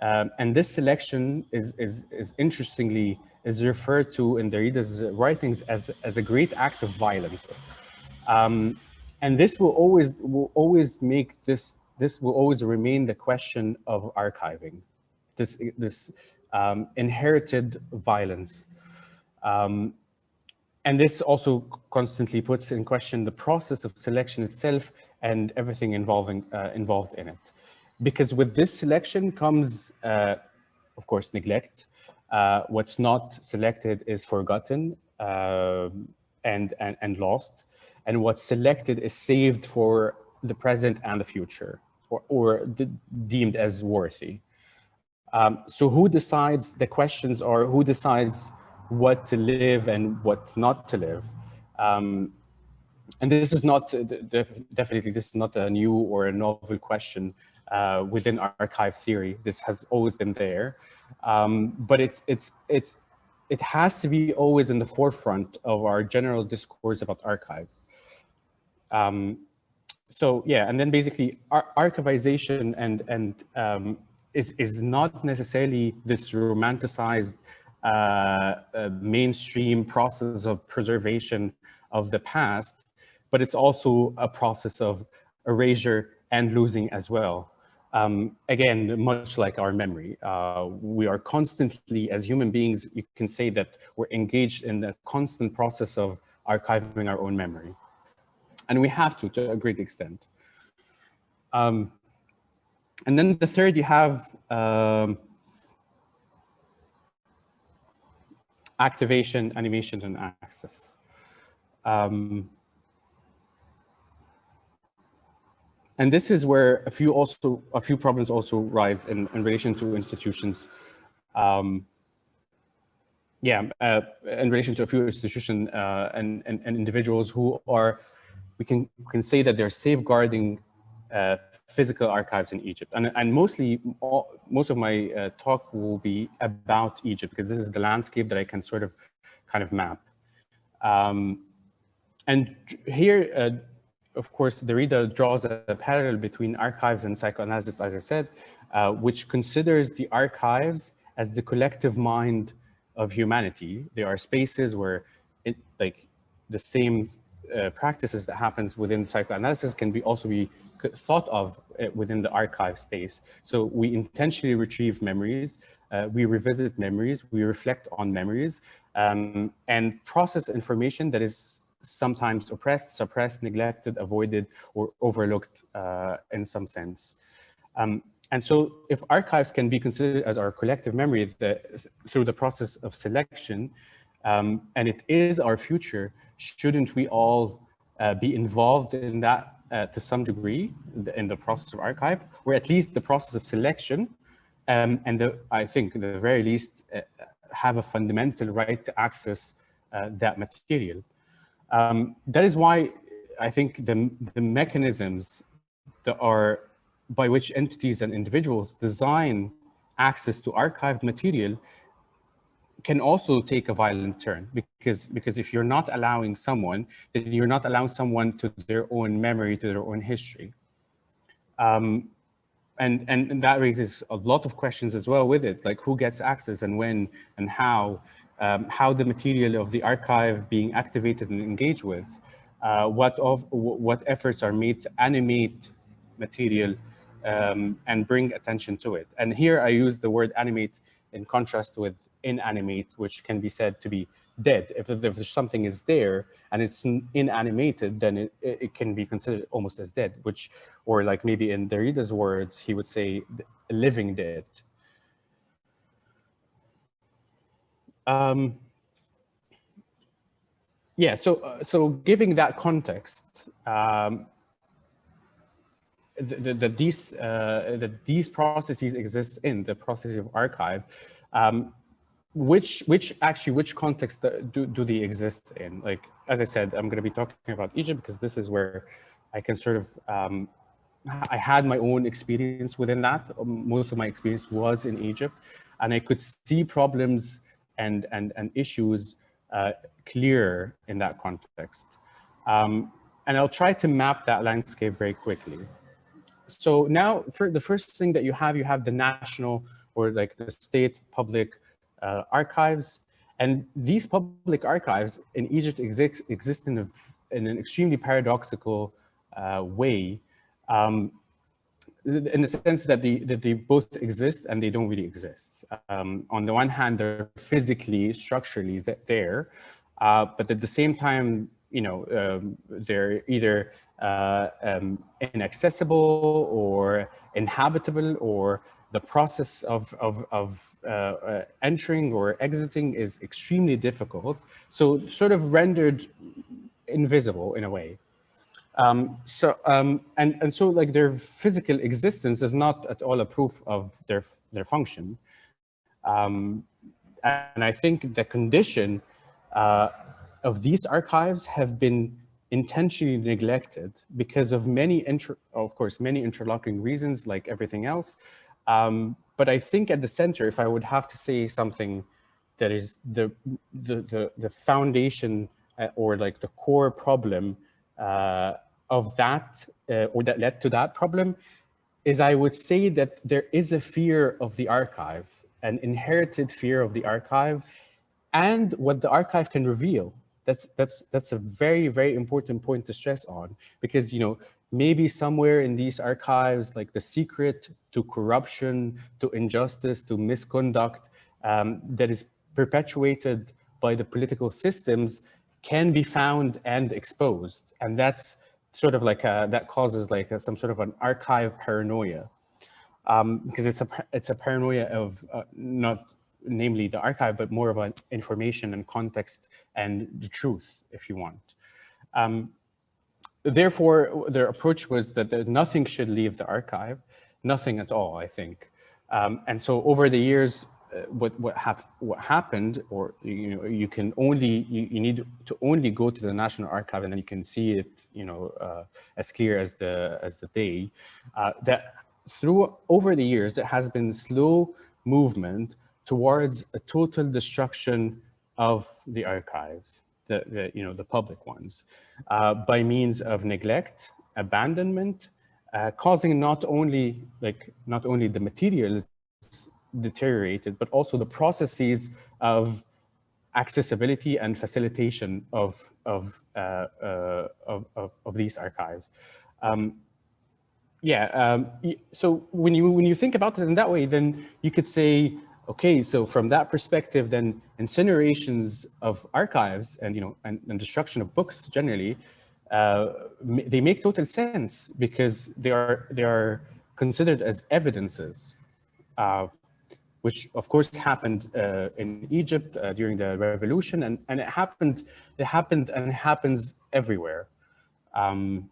um, and this selection is is is interestingly is referred to in Derrida's writings as, as a great act of violence. Um, and this will always will always make this this will always remain the question of archiving, this this um, inherited violence. Um, and this also constantly puts in question the process of selection itself and everything involving uh, involved in it. Because with this selection comes, uh, of course, neglect, uh, what's not selected is forgotten uh, and, and, and lost. And what's selected is saved for the present and the future or, or deemed as worthy. Um, so who decides, the questions or who decides what to live and what not to live? Um, and this is not, definitely this is not a new or a novel question uh, within archive theory. This has always been there. Um, but it's, it's, it's, it has to be always in the forefront of our general discourse about archive. Um, so yeah, and then basically ar archivization and, and um, is, is not necessarily this romanticized uh, uh, mainstream process of preservation of the past, but it's also a process of erasure and losing as well. Um, again, much like our memory, uh, we are constantly, as human beings, you can say that we're engaged in the constant process of archiving our own memory. And we have to, to a great extent. Um, and then the third, you have um, activation, animation, and access. Um, And this is where a few also a few problems also rise in, in relation to institutions. Um, yeah, uh, in relation to a few institutions uh, and, and, and, individuals who are, we can, we can say that they're safeguarding uh, physical archives in Egypt. And, and mostly, all, most of my uh, talk will be about Egypt because this is the landscape that I can sort of kind of map. Um, and here, uh, of course, Derrida draws a parallel between archives and psychoanalysis, as I said, uh, which considers the archives as the collective mind of humanity. There are spaces where it, like the same uh, practices that happens within psychoanalysis can be also be thought of uh, within the archive space. So we intentionally retrieve memories, uh, we revisit memories, we reflect on memories, um, and process information that is sometimes oppressed, suppressed, neglected, avoided, or overlooked uh, in some sense. Um, and so if archives can be considered as our collective memory the, through the process of selection, um, and it is our future, shouldn't we all uh, be involved in that uh, to some degree in the process of archive, or at least the process of selection, um, and the, I think, the very least, uh, have a fundamental right to access uh, that material. Um, that is why I think the, the mechanisms that are by which entities and individuals design access to archived material can also take a violent turn because because if you're not allowing someone then you're not allowing someone to their own memory to their own history um, and, and and that raises a lot of questions as well with it like who gets access and when and how um, how the material of the archive being activated and engaged with, uh, what, of, what efforts are made to animate material um, and bring attention to it. And here I use the word animate in contrast with inanimate, which can be said to be dead. If, if something is there and it's inanimated, then it, it can be considered almost as dead, which, or like maybe in Derrida's words, he would say living dead. Um, yeah, so uh, so giving that context, um, that the, these uh, that these processes exist in the process of archive, um, which which actually which context do do they exist in? Like as I said, I'm going to be talking about Egypt because this is where I can sort of um, I had my own experience within that. Most of my experience was in Egypt, and I could see problems and, and, and issues uh, clear in that context. Um, and I'll try to map that landscape very quickly. So now for the first thing that you have, you have the national or like the state public uh, archives. And these public archives in Egypt exist, exist in, a, in an extremely paradoxical uh, way. Um, in the sense that they, that they both exist and they don't really exist. Um, on the one hand, they're physically, structurally there, uh, but at the same time, you know, um, they're either uh, um, inaccessible or inhabitable or the process of, of, of uh, uh entering or exiting is extremely difficult. So sort of rendered invisible in a way. Um, so um, and and so like their physical existence is not at all a proof of their their function, um, and I think the condition uh, of these archives have been intentionally neglected because of many of course many interlocking reasons like everything else. Um, but I think at the center, if I would have to say something that is the the the, the foundation uh, or like the core problem uh, of that uh, or that led to that problem is I would say that there is a fear of the archive, an inherited fear of the archive and what the archive can reveal. That's, that's, that's a very, very important point to stress on because, you know, maybe somewhere in these archives, like the secret to corruption, to injustice, to misconduct um, that is perpetuated by the political systems can be found and exposed. And that's sort of like a, that causes like a, some sort of an archive paranoia um, because it's a it's a paranoia of uh, not namely the archive, but more of an information and context and the truth, if you want. Um, therefore, their approach was that nothing should leave the archive, nothing at all, I think. Um, and so over the years, uh, what what have what happened, or you know, you can only you, you need to only go to the National Archive, and then you can see it, you know, uh, as clear as the as the day. Uh, that through over the years, there has been slow movement towards a total destruction of the archives, the, the you know the public ones, uh, by means of neglect, abandonment, uh, causing not only like not only the materials deteriorated, but also the processes of accessibility and facilitation of of uh, uh, of, of, of, these archives. Um, yeah, um, so when you when you think about it in that way, then you could say, okay, so from that perspective, then incinerations of archives and you know and, and destruction of books generally, uh, they make total sense because they are they are considered as evidences uh, which of course happened uh, in Egypt uh, during the revolution, and, and it happened, it happened and it happens everywhere. Um,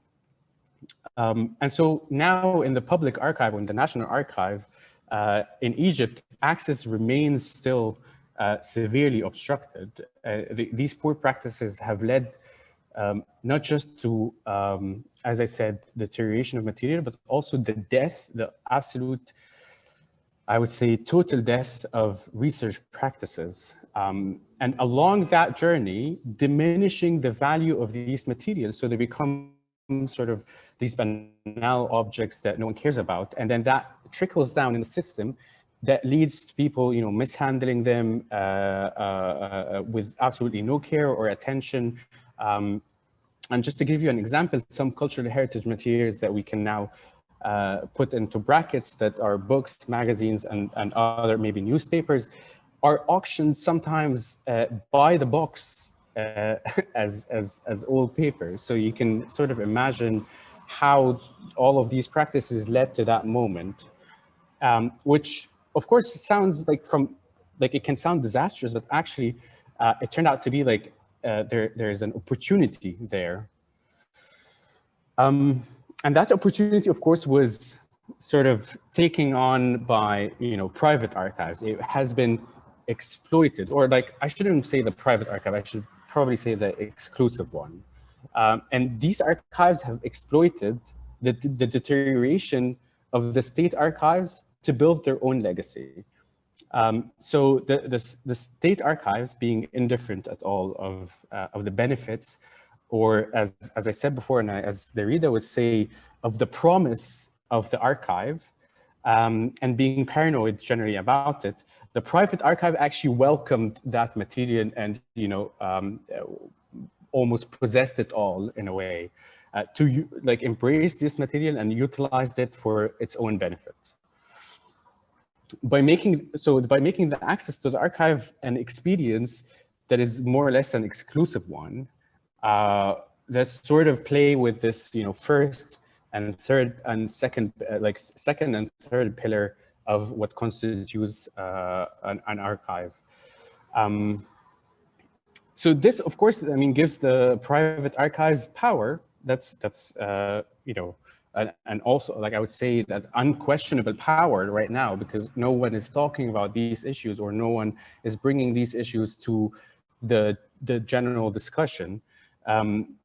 um, and so now in the public archive, in the National Archive uh, in Egypt, access remains still uh, severely obstructed. Uh, the, these poor practices have led um, not just to, um, as I said, deterioration of material, but also the death, the absolute I would say, total death of research practices. Um, and along that journey, diminishing the value of these materials so they become sort of these banal objects that no one cares about. And then that trickles down in the system that leads to people, you know, mishandling them uh, uh, uh, with absolutely no care or attention. Um, and just to give you an example, some cultural heritage materials that we can now uh, put into brackets that are books, magazines, and, and other maybe newspapers are auctioned sometimes uh, by the box uh, [laughs] as, as, as old papers. So you can sort of imagine how all of these practices led to that moment, um, which of course, it sounds like from, like it can sound disastrous, but actually uh, it turned out to be like uh, there, there's an opportunity there. Um, and that opportunity, of course, was sort of taken on by, you know, private archives. It has been exploited, or like, I shouldn't say the private archive, I should probably say the exclusive one. Um, and these archives have exploited the, the deterioration of the state archives to build their own legacy. Um, so the, the, the, state archives being indifferent at all of, uh, of the benefits, or as, as I said before, and I, as Derrida would say, of the promise of the archive, um, and being paranoid generally about it, the private archive actually welcomed that material and, you know, um, almost possessed it all in a way, uh, to like embrace this material and utilized it for its own benefit by making so by making the access to the archive an experience that is more or less an exclusive one uh, that sort of play with this you know first and third and second uh, like second and third pillar of what constitutes uh, an, an, archive. Um, so this of course i mean gives the private archives power. That's that's uh, you know and, and also, like I would say, that unquestionable power right now, because no one is talking about these issues or no one is bringing these issues to the, the general discussion. Um,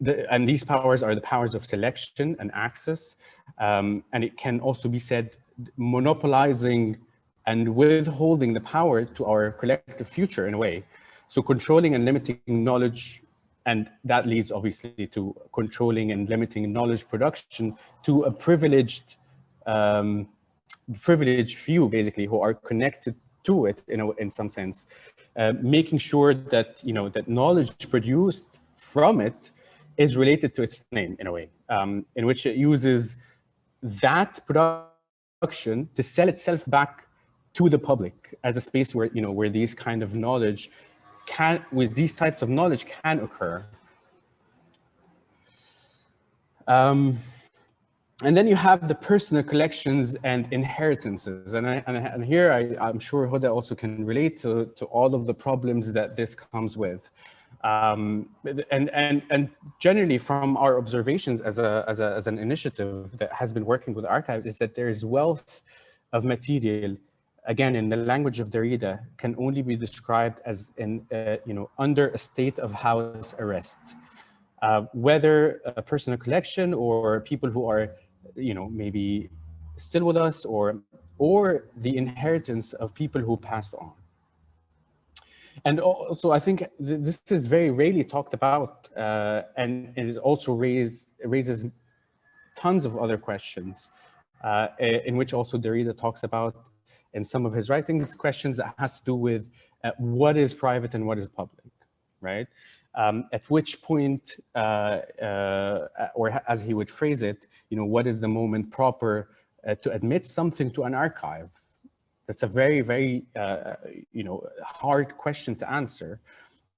the, and these powers are the powers of selection and access. Um, and it can also be said monopolizing and withholding the power to our collective future in a way. So controlling and limiting knowledge and that leads obviously to controlling and limiting knowledge production to a privileged, um, privileged few basically who are connected to it in, in some sense, uh, making sure that, you know, that knowledge produced from it is related to its name in a way, um, in which it uses that production to sell itself back to the public as a space where, you know, where these kind of knowledge can, with these types of knowledge can occur. Um, and then you have the personal collections and inheritances. And, I, and, and here I, am sure Huda also can relate to, to all of the problems that this comes with. Um, and, and, and generally from our observations as, a, as, a, as an initiative that has been working with archives is that there is wealth of material again, in the language of Derrida, can only be described as uh, you know, under a state of house arrest. Uh, whether a personal collection or people who are, you know, maybe still with us or, or the inheritance of people who passed on. And also, I think th this is very rarely talked about, uh, and it is also raised, raises tons of other questions, uh, in which also Derrida talks about in some of his writings questions that has to do with uh, what is private and what is public, right? Um, at which point, uh, uh, or as he would phrase it, you know, what is the moment proper uh, to admit something to an archive? That's a very, very, uh, you know, hard question to answer.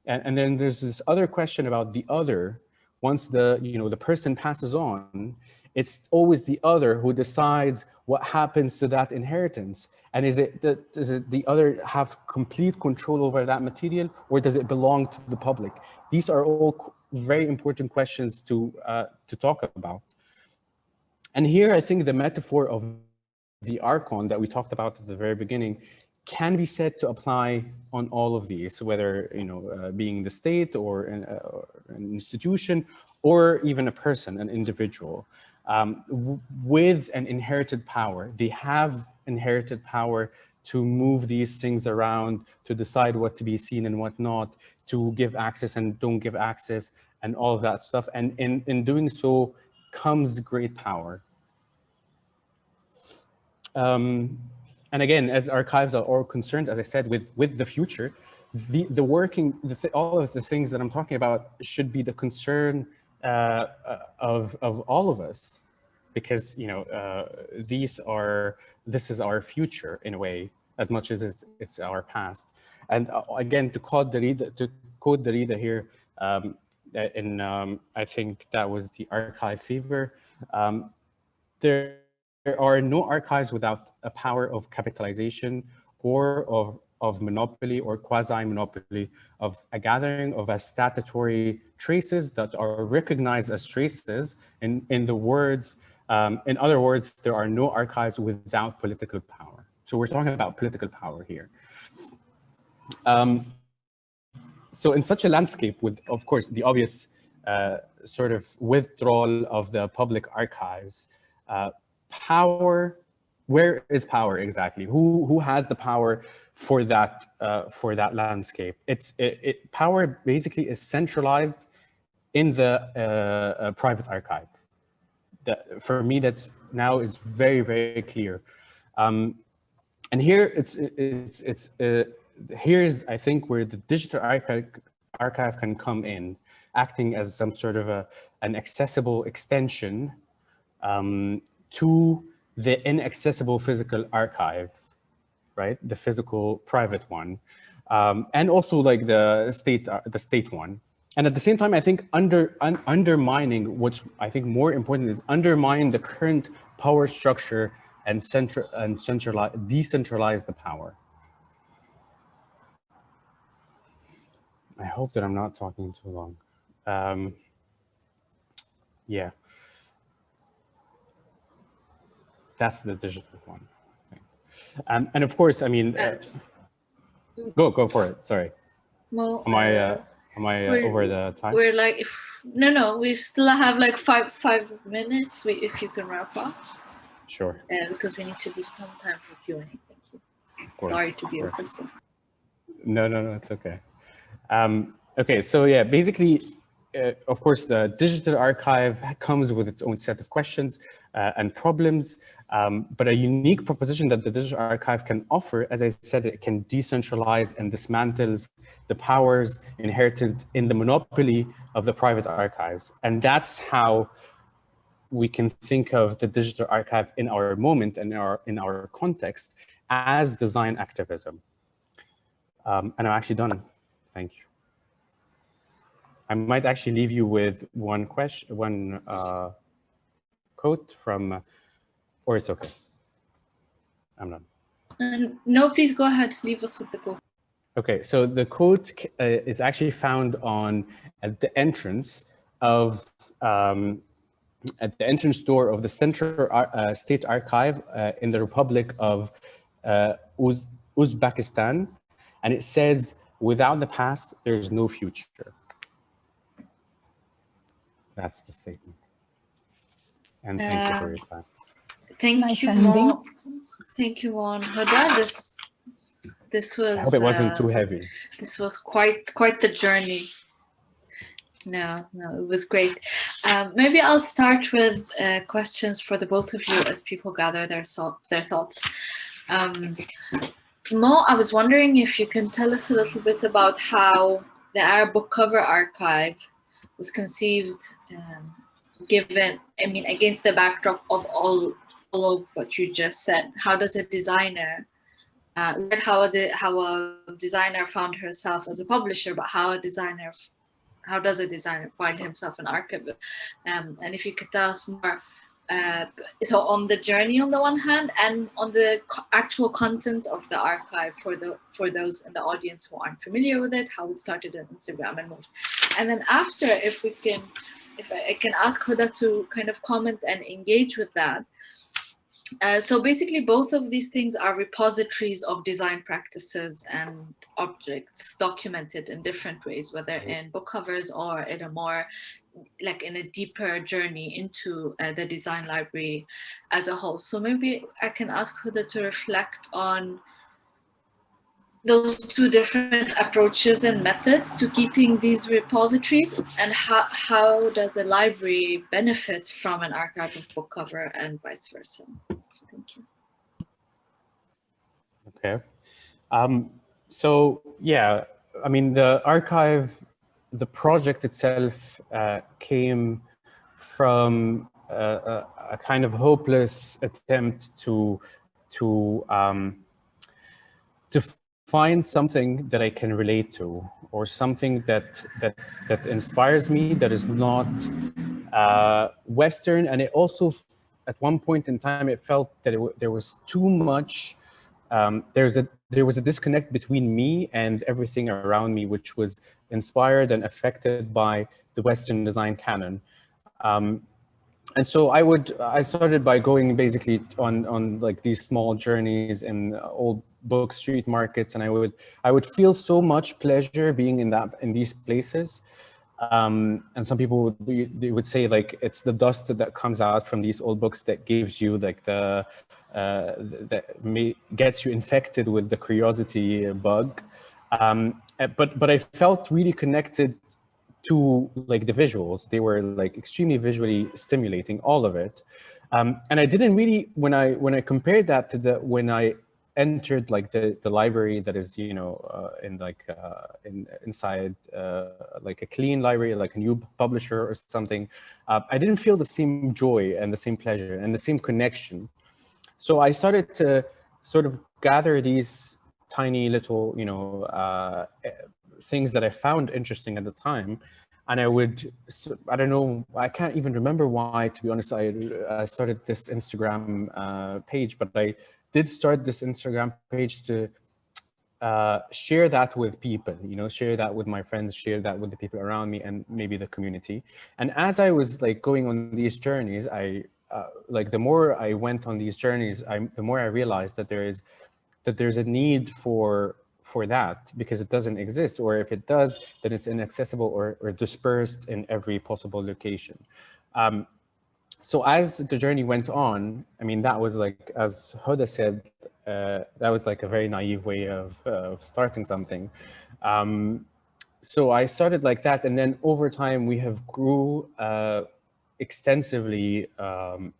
And, and then there's this other question about the other. Once the, you know, the person passes on, it's always the other who decides what happens to that inheritance. And is it, that, does it the other have complete control over that material or does it belong to the public? These are all very important questions to, uh, to talk about. And here I think the metaphor of the archon that we talked about at the very beginning can be said to apply on all of these, whether you know uh, being the state or an, uh, an, institution or even a person, an individual um, with an inherited power. They have inherited power to move these things around, to decide what to be seen and what not, to give access and don't give access and all of that stuff. And in, in doing so comes great power. Um, and again, as archives are all concerned, as I said, with, with the future, the, the working, the th all of the things that I'm talking about should be the concern uh, of, of all of us, because, you know, uh, these are, this is our future in a way, as much as it's, it's our past. And uh, again, to quote Derrida, to quote Derrida here, um, in, um, I think that was the archive fever, um, there, there are no archives without a power of capitalization or of of monopoly or quasi-monopoly of a gathering of a statutory traces that are recognized as traces in, in the words, um, in other words, there are no archives without political power. So we're talking about political power here. Um, so in such a landscape with, of course, the obvious uh, sort of withdrawal of the public archives, uh, power, where is power exactly? Who, who has the power for that uh, for that landscape. It's it, it, power basically is centralized in the uh, uh, private archive. That for me, that's now is very very clear. Um, and here it's it's it's uh, here's I think where the digital archive archive can come in, acting as some sort of a an accessible extension um, to the inaccessible physical archive right? The physical private one, um, and also like the state, the state one. And at the same time, I think under un, undermining what's I think more important is undermine the current power structure and central and centralize, decentralize the power. I hope that I'm not talking too long. Um, yeah. That's the digital one. Um, and of course, I mean, uh, go go for it. Sorry. Well, am I uh, am I uh, over the time? We're like, if, no, no, we still have like five five minutes. We, if you can wrap up. Sure. Uh, because we need to leave some time for Q and A. Thank you. Sorry to be a person. No, no, no, it's okay. Um, okay, so yeah, basically, uh, of course, the digital archive comes with its own set of questions uh, and problems. Um, but a unique proposition that the digital archive can offer, as I said, it can decentralize and dismantles the powers inherited in the monopoly of the private archives. And that's how we can think of the digital archive in our moment and in our, in our context as design activism. Um, and I'm actually done. Thank you. I might actually leave you with one question, one uh, quote from or it's okay. I'm done. Um, no, please go ahead. Leave us with the quote. Okay, so the quote uh, is actually found on at the entrance of um, at the entrance door of the Central uh, State Archive uh, in the Republic of uh, Uz Uzbekistan, and it says, "Without the past, there is no future." That's the statement. And thank you for your uh, time. Thank nice you, ending. Mo. Thank you, Juan. Huda, this this was. I hope it wasn't uh, too heavy. This was quite quite the journey. No, no, it was great. Um, maybe I'll start with uh, questions for the both of you as people gather their so their thoughts. Um, Mo, I was wondering if you can tell us a little bit about how the Arab book cover archive was conceived, um, given, I mean, against the backdrop of all all of what you just said. How does a designer, uh, how a, how a designer found herself as a publisher, but how a designer, how does a designer find himself an archivist? Um, and if you could tell us more, uh, so on the journey on the one hand and on the co actual content of the archive for the for those in the audience who aren't familiar with it, how it started on Instagram and moved. And then after, if we can, if I, I can ask Huda to kind of comment and engage with that, uh, so basically both of these things are repositories of design practices and objects documented in different ways, whether in book covers or in a more like in a deeper journey into uh, the design library as a whole. So maybe I can ask Huda to reflect on those two different approaches and methods to keeping these repositories and how, how does a library benefit from an archive of book cover and vice versa? Thank you. Okay. Um, so yeah, I mean, the archive, the project itself uh, came from a, a, kind of hopeless attempt to to um, to find something that I can relate to, or something that that that inspires me that is not uh, Western, and it also at one point in time it felt that it there was too much. Um, there's a there was a disconnect between me and everything around me, which was inspired and affected by the Western design canon. Um, and so I would, I started by going basically on, on like these small journeys in old book street markets. And I would, I would feel so much pleasure being in that, in these places. Um, and some people would, be, they would say like, it's the dust that comes out from these old books that gives you like the, uh, that may, gets you infected with the curiosity bug. Um, but, but I felt really connected to like the visuals. They were like extremely visually stimulating, all of it. Um, and I didn't really, when I when I compared that to the when I entered like the the library that is you know uh, in like uh, in inside uh, like a clean library like a new publisher or something uh, I didn't feel the same joy and the same pleasure and the same connection so I started to sort of gather these tiny little you know uh, things that I found interesting at the time. And I would, I don't know, I can't even remember why, to be honest, I, I started this Instagram uh, page, but I did start this Instagram page to uh, share that with people, you know, share that with my friends, share that with the people around me and maybe the community. And as I was like going on these journeys, I uh, like the more I went on these journeys, I, the more I realized that there is that there's a need for for that because it doesn't exist or if it does then it's inaccessible or, or dispersed in every possible location um, so as the journey went on i mean that was like as Huda said uh, that was like a very naive way of, uh, of starting something. Um, so i started like that and then over time we have grew uh, extensively um,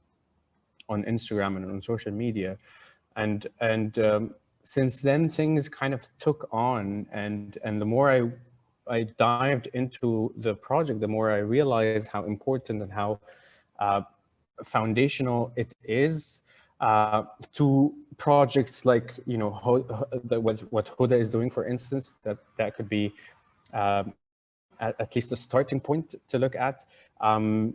on instagram and on social media. And and um, since then things kind of took on and and the more I I dived into the project, the more I realized how important and how uh, foundational it is uh, to projects like you know what what Huda is doing, for instance. That that could be um, at, at, least a starting point to look at, um,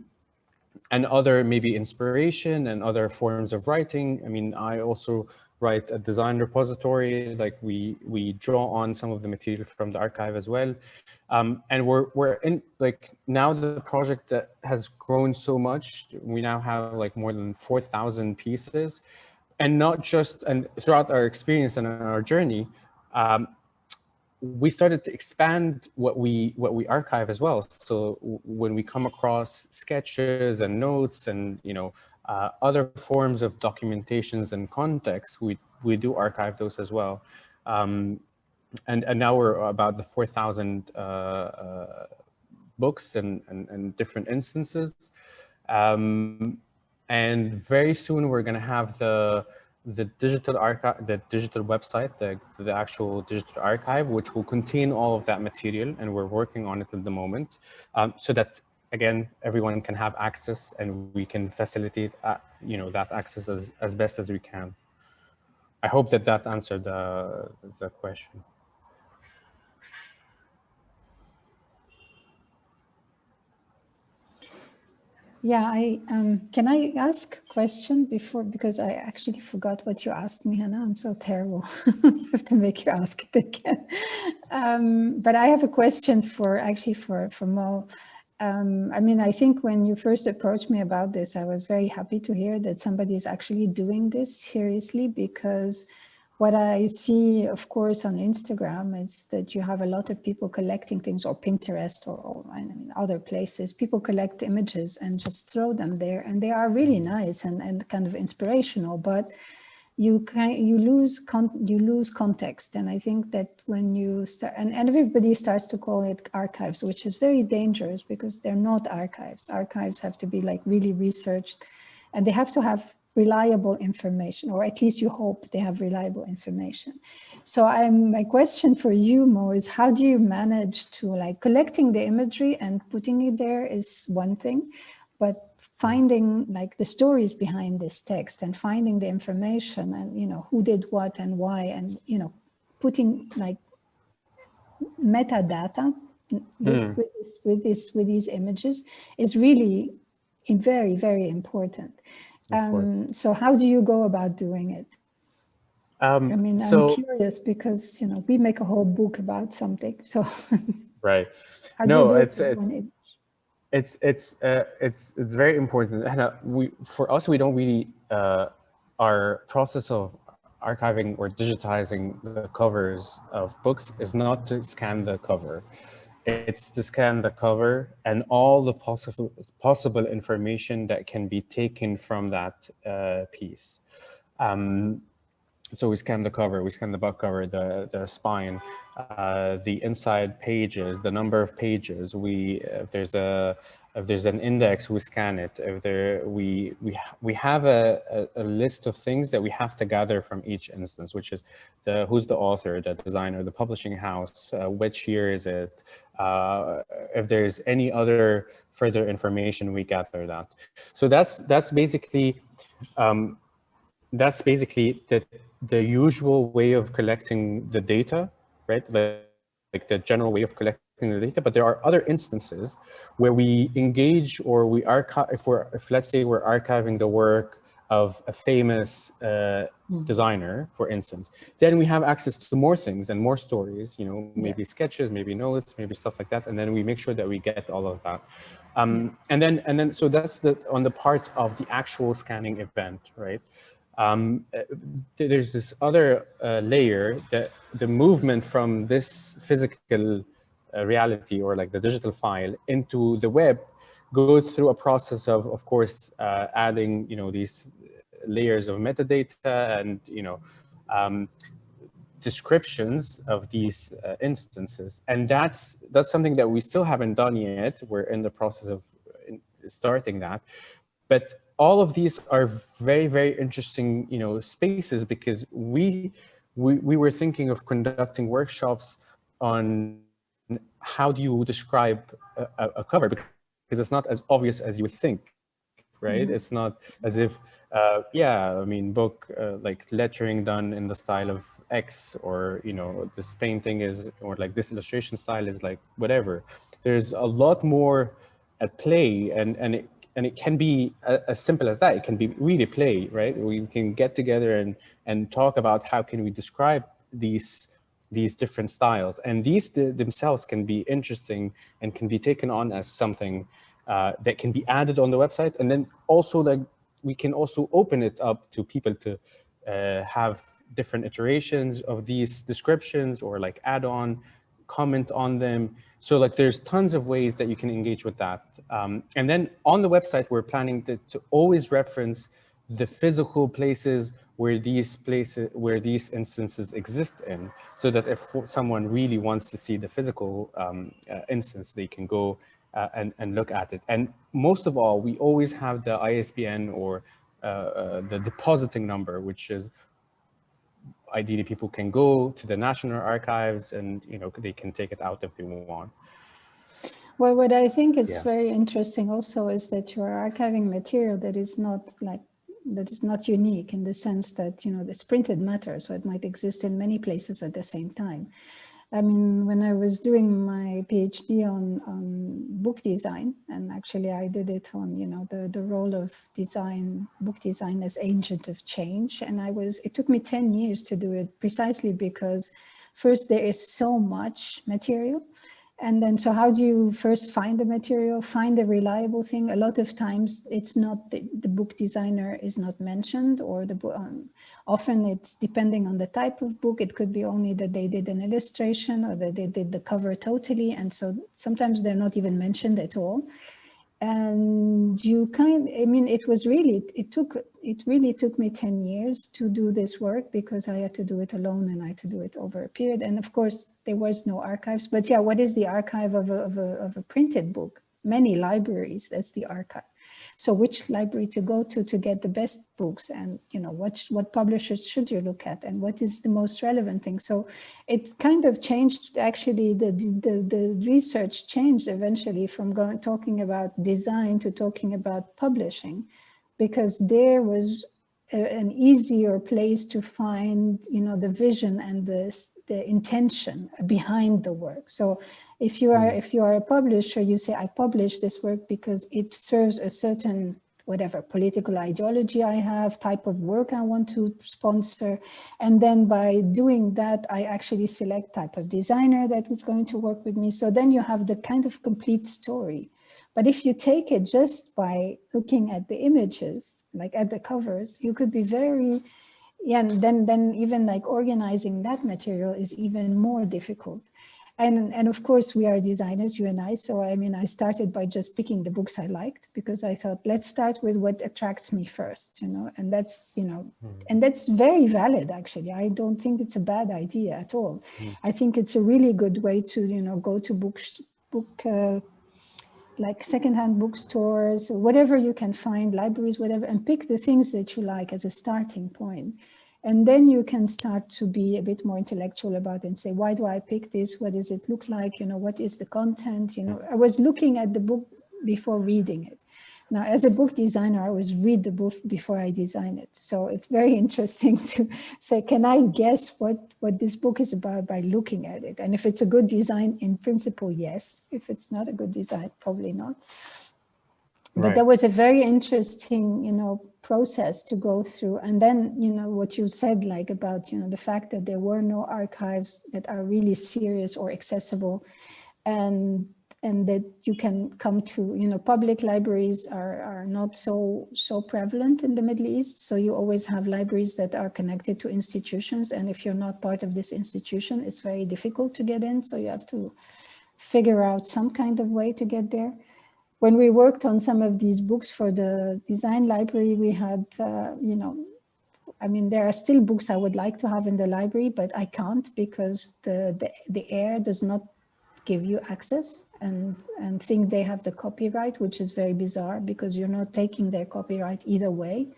and other maybe inspiration and other forms of writing. I mean, I also write a design repository, like we we draw on some of the material from the archive as well. Um, and we're we're in like now the project that has grown so much, we now have like more than 4,000 pieces. And not just, and throughout our experience and our journey, um, we started to expand what we what we archive as well. So when we come across sketches and notes and you know uh, other forms of documentations and context, we, we do archive those as well. Um, and, and now we're about the 4,000 uh, uh, books and, and, and, different instances. Um, and very soon we're going to have the the digital archive, the digital website, the, the actual digital archive, which will contain all of that material. And we're working on it at the moment um, so that again, everyone can have access and we can facilitate, uh, you know, that access as, as best as we can. I hope that that answered the, the question. Yeah, I um, can I ask a question before because I actually forgot what you asked me, Hannah. I'm so terrible. [laughs] I have to make you ask it again. Um, but I have a question for actually for for Mo. Um, I mean, I think when you first approached me about this, I was very happy to hear that somebody is actually doing this seriously because what I see, of course, on Instagram is that you have a lot of people collecting things or Pinterest or, or I mean, other places. People collect images and just throw them there and they are really nice and, and kind of inspirational. But you can you lose you lose context and i think that when you start and, and everybody starts to call it archives which is very dangerous because they're not archives archives have to be like really researched and they have to have reliable information, or at least you hope they have reliable information. So I'm, my question for you, Mo, is how do you manage to like collecting the imagery and putting it there is one thing, but finding like the stories behind this text and finding the information and, you know, who did what and why, and, you know, putting like metadata with, Mm. with, this, with, this, with these images is really very, very important. Um, so how do you go about doing it? Um, I mean, so I'm curious because, you know, we make a whole book about something. So [laughs] right. how do No, it's- it's- image? It's it's uh, it's it's very important. And we for us we don't really uh, our process of archiving or digitizing the covers of books is not to scan the cover. It's to scan the cover and all the possible possible information that can be taken from that uh, piece. Um, so we scan the cover, we scan the book cover, the, the spine, uh, the inside pages, the number of pages. We, if there's a, if there's an index, we scan it. If there, we, we, we have a, a, a list of things that we have to gather from each instance, which is the, who's the author, the designer, the publishing house, uh, which year is it? Uh, if there's any other further information, we gather that. So that's, that's basically, um, that's basically the, the usual way of collecting the data, right? The, like the general way of collecting the data, but there are other instances where we engage or we archive, if we're, if let's say we're archiving the work of a famous uh, designer, for instance, then we have access to more things and more stories, you know, maybe sketches, maybe notes, maybe stuff like that. And then we make sure that we get all of that. Um, and then, and then, so that's the, on the part of the actual scanning event, right? Um, uh, there's this other uh, layer that the movement from this physical uh, reality or like the digital file into the web goes through a process of, of course, uh, adding, you know, these layers of metadata and, you know, um, descriptions of these uh, instances. And that's, that's something that we still haven't done yet. We're in the process of uh, starting that. But all of these are very, very interesting, you know, spaces because we, we, we were thinking of conducting workshops on how do you describe a, a- cover because it's not as obvious as you would think, right? It's not as if, uh, yeah, I mean, book uh, like lettering done in the style of X or, you know, this painting is, or like this illustration style is like whatever. There's a lot more at play and, and it, and it can be a- as simple as that. It can be really play, right? We can get together and, and talk about how can we describe these these different styles. And these th- themselves can be interesting and can be taken on as something uh, that can be added on the website. And then also like we can also open it up to people to uh, have different iterations of these descriptions or like add on, comment on them. So like there's tons of ways that you can engage with that. Um, and then on the website, we're planning to, to always reference the physical places where these places, where these instances exist in, so that if someone really wants to see the physical um, uh, instance, they can go uh, and, and look at it. And most of all, we always have the ISBN or uh, uh, the depositing number, which is ideally people can go to the National Archives and you know they can take it out if they want. Well, what I think is Yeah. very interesting also is that you are archiving material that is not like that is not unique in the sense that you know it's printed matter, so it might exist in many places at the same time. I mean, when I was doing my PhD on, on book design, and actually I did it on, you know, the, the role of design, book design as agent of change. And I was, it took me 10 years to do it precisely because first there is so much material. And then, so how do you first find the material, find a reliable thing? A lot of times it's not, the, the book designer is not mentioned or the book, um, often it's depending on the type of book. It could be only that they did an illustration or that they did the cover totally. And so sometimes they're not even mentioned at all. And you kind, I mean, it was really, it took, it really took me 10 years to do this work because I had to do it alone and I had to do it over a period. And of course, there was no archives, but yeah, what is the archive of a, of a, of a printed book? Many libraries, that's the archive. So which library to go to to get the best books and, you know, what, what publishers should you look at and what is the most relevant thing. So it kind of changed, actually, the, the, the research changed eventually from going, talking about design to talking about publishing because there was a, an easier place to find, you know, the vision and the, the intention behind the work. So if you are, mm. if you are a publisher, you say, I publish this work because it serves a certain whatever political ideology I have, type of work I want to sponsor. And then by doing that, I actually select type of designer that is going to work with me. So then you have the kind of complete story. But if you take it just by looking at the images, like at the covers, you could be very, yeah, and then, then even like organizing that material is even more difficult. And, and of course, we are designers, you and I. So, I mean, I started by just picking the books I liked because I thought, let's start with what attracts me first, you know, and that's, you know, mm. and that's very valid, actually. I don't think it's a bad idea at all. Mm. I think it's a really good way to, you know, go to books, book, uh, like secondhand bookstores, whatever you can find, libraries, whatever, and pick the things that you like as a starting point. And then you can start to be a bit more intellectual about it and say, why do I pick this? What does it look like? You know, what is the content? You know, I was looking at the book before reading it. Now, as a book designer, I always read the book before I design it. So it's very [laughs] interesting to say, can I guess what, what this book is about by looking at it? And if it's a good design, in principle, yes. If it's not a good design, probably not. Right. But that was a very interesting, you know, process to go through. And then, you know, what you said, like about, you know, the fact that there were no archives that are really serious or accessible and and that you can come to, you know, public libraries are, are not so, so prevalent in the Middle East. So you always have libraries that are connected to institutions. And if you're not part of this institution, it's very difficult to get in. So you have to figure out some kind of way to get there when we worked on some of these books for the design library, we had, uh, you know, I mean, there are still books I would like to have in the library, but I can't because the, the, the heir does not give you access and, and think they have the copyright, which is very bizarre because you're not taking their copyright either way.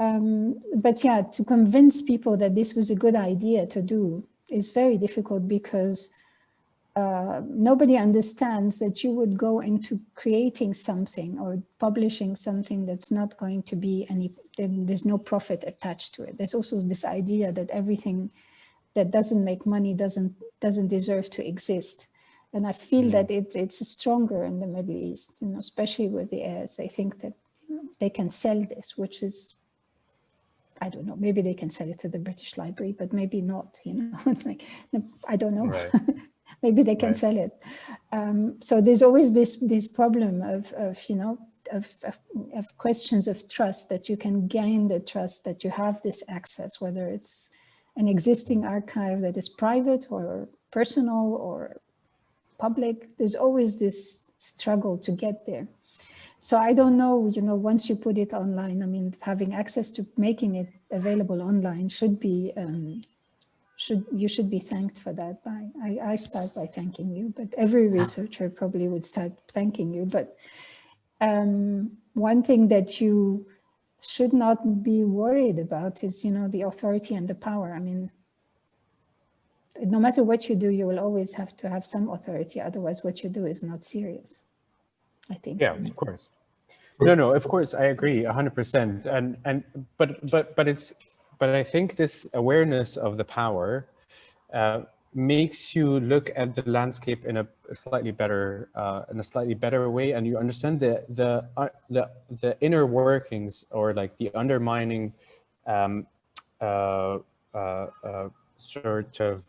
Um, but yeah, to convince people that this was a good idea to do is very difficult because uh, nobody understands that you would go into creating something or publishing something that's not going to be any, then there's no profit attached to it. There's also this idea that everything that doesn't make money doesn't doesn't deserve to exist. And I feel mm -hmm. that it's it's stronger in the Middle East, you know, especially with the heirs. They think that you know, they can sell this, which is I don't know, maybe they can sell it to the British Library, but maybe not, you know, [laughs] like, I don't know. Right. [laughs] maybe they can right. sell it. Um, so there's always this this problem of, of you know, of, of, of, questions of trust that you can gain the trust that you have this access, whether it's an existing archive that is private or personal or public, there's always this struggle to get there. So I don't know, you know, once you put it online, I mean, having access to making it available online should be um, should you should be thanked for that. By I, I start by thanking you, but every researcher probably would start thanking you. But um, one thing that you should not be worried about is, you know, the authority and the power. I mean, no matter what you do, you will always have to have some authority. Otherwise, what you do is not serious, I think. Yeah, of course. No, no, of course, I agree 100%. And, and, but, but, but it's, but I think this awareness of the power uh, makes you look at the landscape in a slightly better uh, in a slightly better way, and you understand the the uh, the the inner workings or like the undermining um, uh, uh, uh, sort of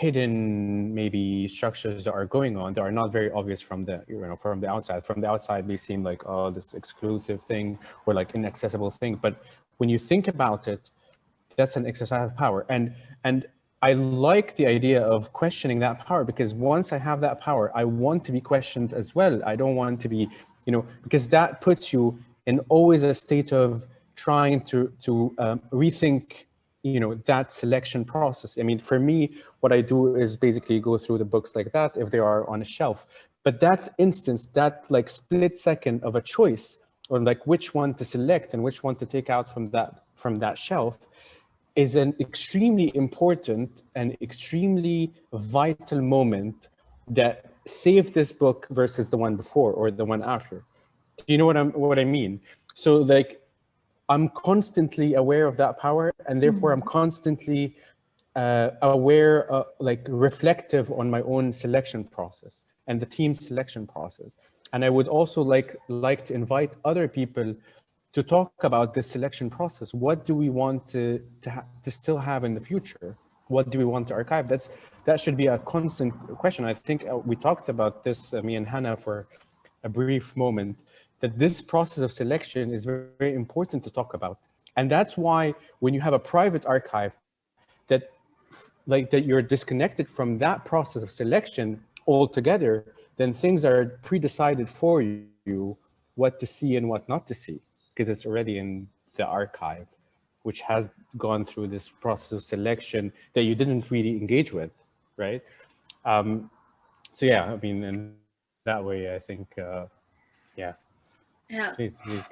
hidden maybe structures that are going on that are not very obvious from the you know from the outside. From the outside, they seem like oh this exclusive thing or like inaccessible thing, but when you think about it, that's an exercise of power. And, and I like the idea of questioning that power because once I have that power, I want to be questioned as well. I don't want to be, you know, because that puts you in always a state of trying to, to um, rethink you know, that selection process. I mean, for me, what I do is basically go through the books like that if they are on a shelf. But that instance, that like split second of a choice or like which one to select and which one to take out from that from that shelf is an extremely important and extremely vital moment that saved this book versus the one before or the one after. Do you know what I'm what I mean? So like I'm constantly aware of that power and therefore I'm constantly uh, aware, uh, like reflective on my own selection process and the team selection process. And I would also like, like to invite other people to talk about this selection process. What do we want to, to, to still have in the future? What do we want to archive? That's, that should be a constant question. I think uh, we talked about this, uh, me and Hannah, for a brief moment that this process of selection is very, very important to talk about. And that's why when you have a private archive that like that you're disconnected from that process of selection altogether, then things are pre-decided for you what to see and what not to see because it's already in the archive, which has gone through this process of selection that you didn't really engage with, right? Um, so yeah, I mean, in that way, I think, uh, yeah, yeah. Please, please.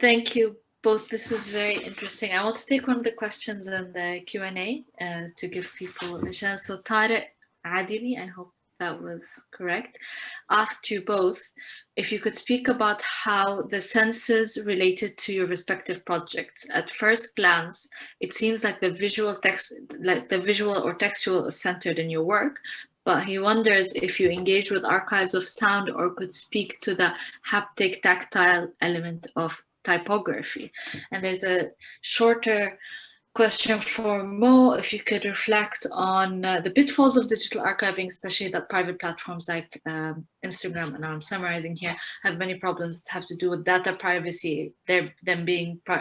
Thank you both. This is very interesting. I want to take one of the questions in the Q&A uh, to give people a chance. So Tariq Adili, I hope that was correct, asked you both if you could speak about how the senses related to your respective projects. At first glance, it seems like the visual text, like the visual or textual is centered in your work, but he wonders if you engage with archives of sound or could speak to the haptic tactile element of typography. And there's a shorter question for Mo, if you could reflect on uh, the pitfalls of digital archiving, especially that private platforms like um, Instagram, and I'm summarizing here, have many problems that have to do with data privacy, They're, them being uh,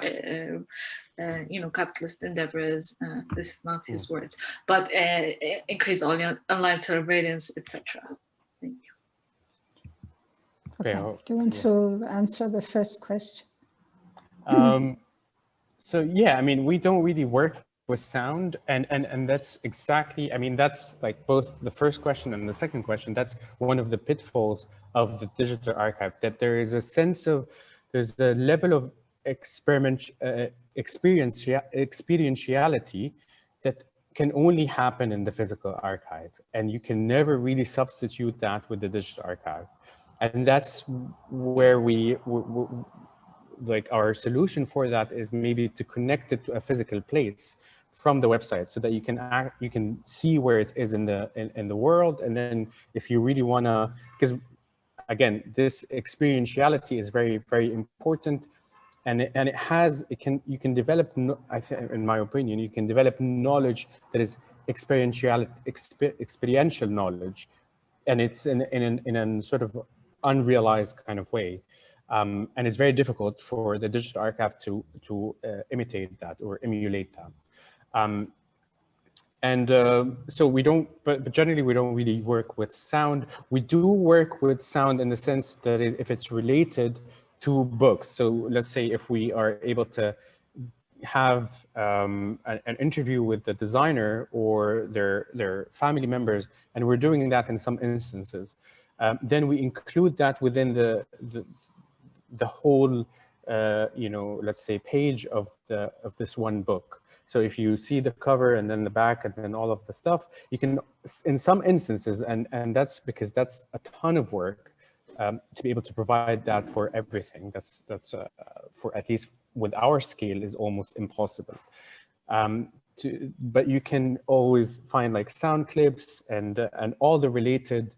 uh, you know, capitalist endeavors, uh, this is not his hmm. words, but uh, increase online, online surveillance, etc. Thank you. Okay, do you want yeah. to answer the first question? Um, so yeah, I mean, we don't really work with sound and, and, and that's exactly, I mean, that's like both the first question and the second question, that's one of the pitfalls of the digital archive, that there is a sense of, there's a level of experiment, uh, experience, experientiality that can only happen in the physical archive. And you can never really substitute that with the digital archive. And that's where we, like our solution for that is maybe to connect it to a physical place from the website so that you can act, you can see where it is in the in, in the world. And then if you really want to because again this experientiality is very very important. And it, and it has it can you can develop I think in my opinion you can develop knowledge that is experiential exper, experiential knowledge. And it's in in in a sort of unrealized kind of way um, and it's very difficult for the digital archive to to uh, imitate that or emulate that um, and uh, so we don't, but, but, generally we don't really work with sound. We do work with sound in the sense that if it's related to books. So let's say if we are able to have um, an, an, interview with the designer or their, their family members, and we're doing that in some instances, um, then we include that within the, the, the whole, uh, you know, let's say page of, the, of this one book. So if you see the cover and then the back and then all of the stuff, you can, in some instances, and, and that's because that's a ton of work, um, to be able to provide that for everything. That's that's uh, for at least with our scale is almost impossible. Um, to, but you can always find like sound clips and uh, and all the related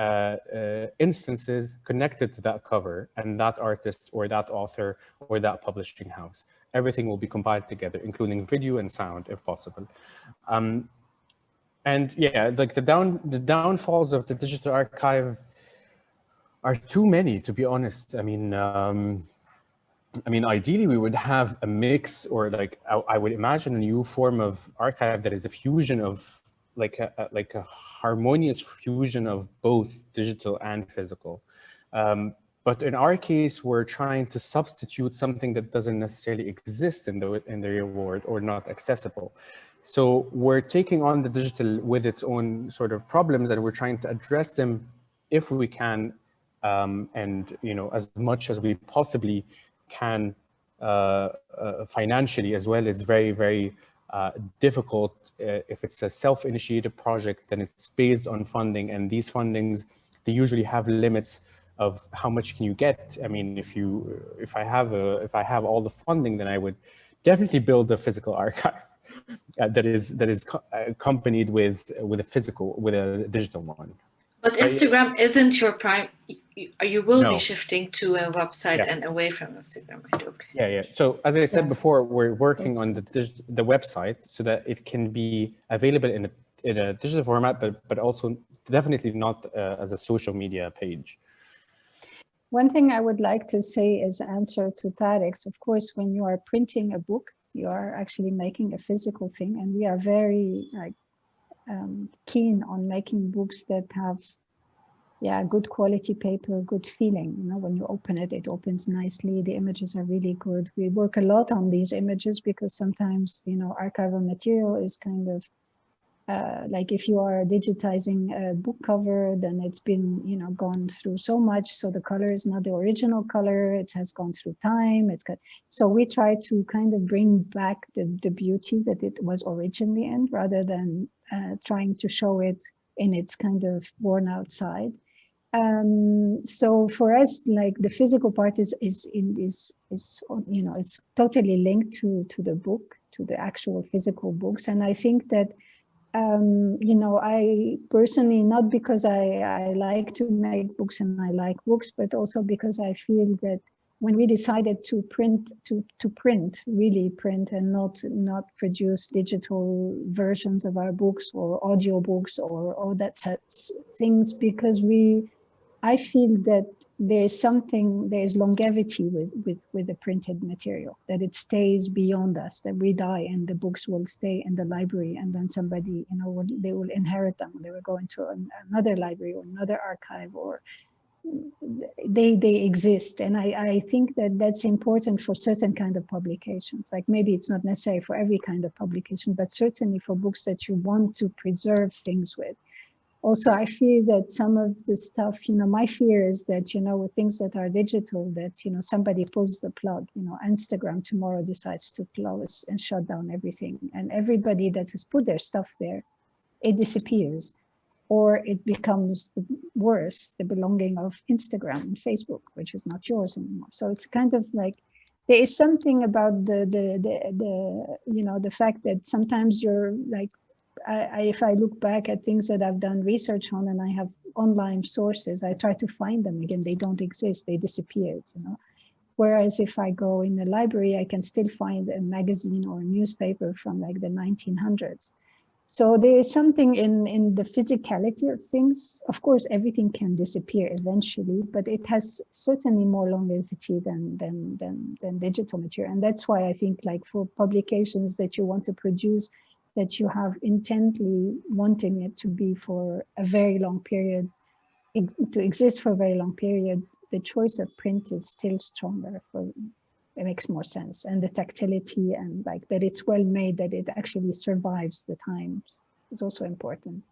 uh, uh, instances connected to that cover and that artist or that author or that publishing house. Everything will be compiled together, including video and sound if possible. Um, and yeah, like the down the downfalls of the digital archive are too many, to be honest. I mean, um, I mean, ideally, we would have a mix or like, I, I, would imagine a new form of archive that is a fusion of like a, like a harmonious fusion of both digital and physical. Um, but in our case, we're trying to substitute something that doesn't necessarily exist in the, in the real world or not accessible. So we're taking on the digital with its own sort of problems and we're trying to address them if we can um, and you know as much as we possibly can uh, uh, financially as well. It's very, very uh, difficult uh, if it's a self-initiated project, then it's based on funding and these fundings, they usually have limits of how much can you get. I mean, if you, if I have a, if I have all the funding, then I would definitely build a physical [laughs] archive uh, that is that is accompanied with with a physical with a digital one. But Instagram isn't your prime. You will no. be shifting to a website yeah. and away from Instagram, right? Okay. Yeah, yeah. So as I said yeah. before, we're working That's on the the website so that it can be available in a in a digital format, but but also definitely not uh, as a social media page. One thing I would like to say as answer to Tarek's, of course, when you are printing a book, you are actually making a physical thing, and we are very like um, keen on making books that have yeah good quality paper good feeling you know when you open it it opens nicely the images are really good we work a lot on these images because sometimes you know archival material is kind of uh, like if you are digitizing a book cover, then it's been, you know, gone through so much. So the color is not the original color. It has gone through time. It's got, so we try to kind of bring back the, the beauty that it was originally in rather than uh, trying to show it in its kind of worn out side. Um, so for us, like the physical part is, is in this, is, you know, is totally linked to, to the book, to the actual physical books. And I think that um, you know, I personally, not because I, I like to make books and I like books, but also because I feel that when we decided to print, to, to print, really print and not, not produce digital versions of our books or audio books or all that sets things, because we, I feel that there is something, there is longevity with, with, with the printed material, that it stays beyond us, that we die and the books will stay in the library and then somebody, you know, will, they will inherit them. They will go into an, another library or another archive or they they exist and I, I think that that's important for certain kind of publications like maybe it's not necessary for every kind of publication but certainly for books that you want to preserve things with also I feel that some of the stuff, you know, my fear is that, you know, with things that are digital, that, you know, somebody pulls the plug, you know, Instagram tomorrow decides to close and shut down everything. And everybody that has put their stuff there, it disappears or it becomes the worse, the belonging of Instagram and Facebook, which is not yours anymore. So it's kind of like, there is something about the, the, the, the you know, the fact that sometimes you're like I, I, if I look back at things that I've done research on and I have online sources, I try to find them again. They don't exist. They disappeared, you know. Whereas if I go in the library, I can still find a magazine or a newspaper from like the 1900s. So there is something in, in the physicality of things. Of course, everything can disappear eventually, but it has certainly more longevity than, than, than, than digital material. And that's why I think like for publications that you want to produce, that you have intently wanting it to be for a very long period, to exist for a very long period, the choice of print is still stronger. For, it makes more sense. And the tactility and like that it's well made, that it actually survives the times is also important.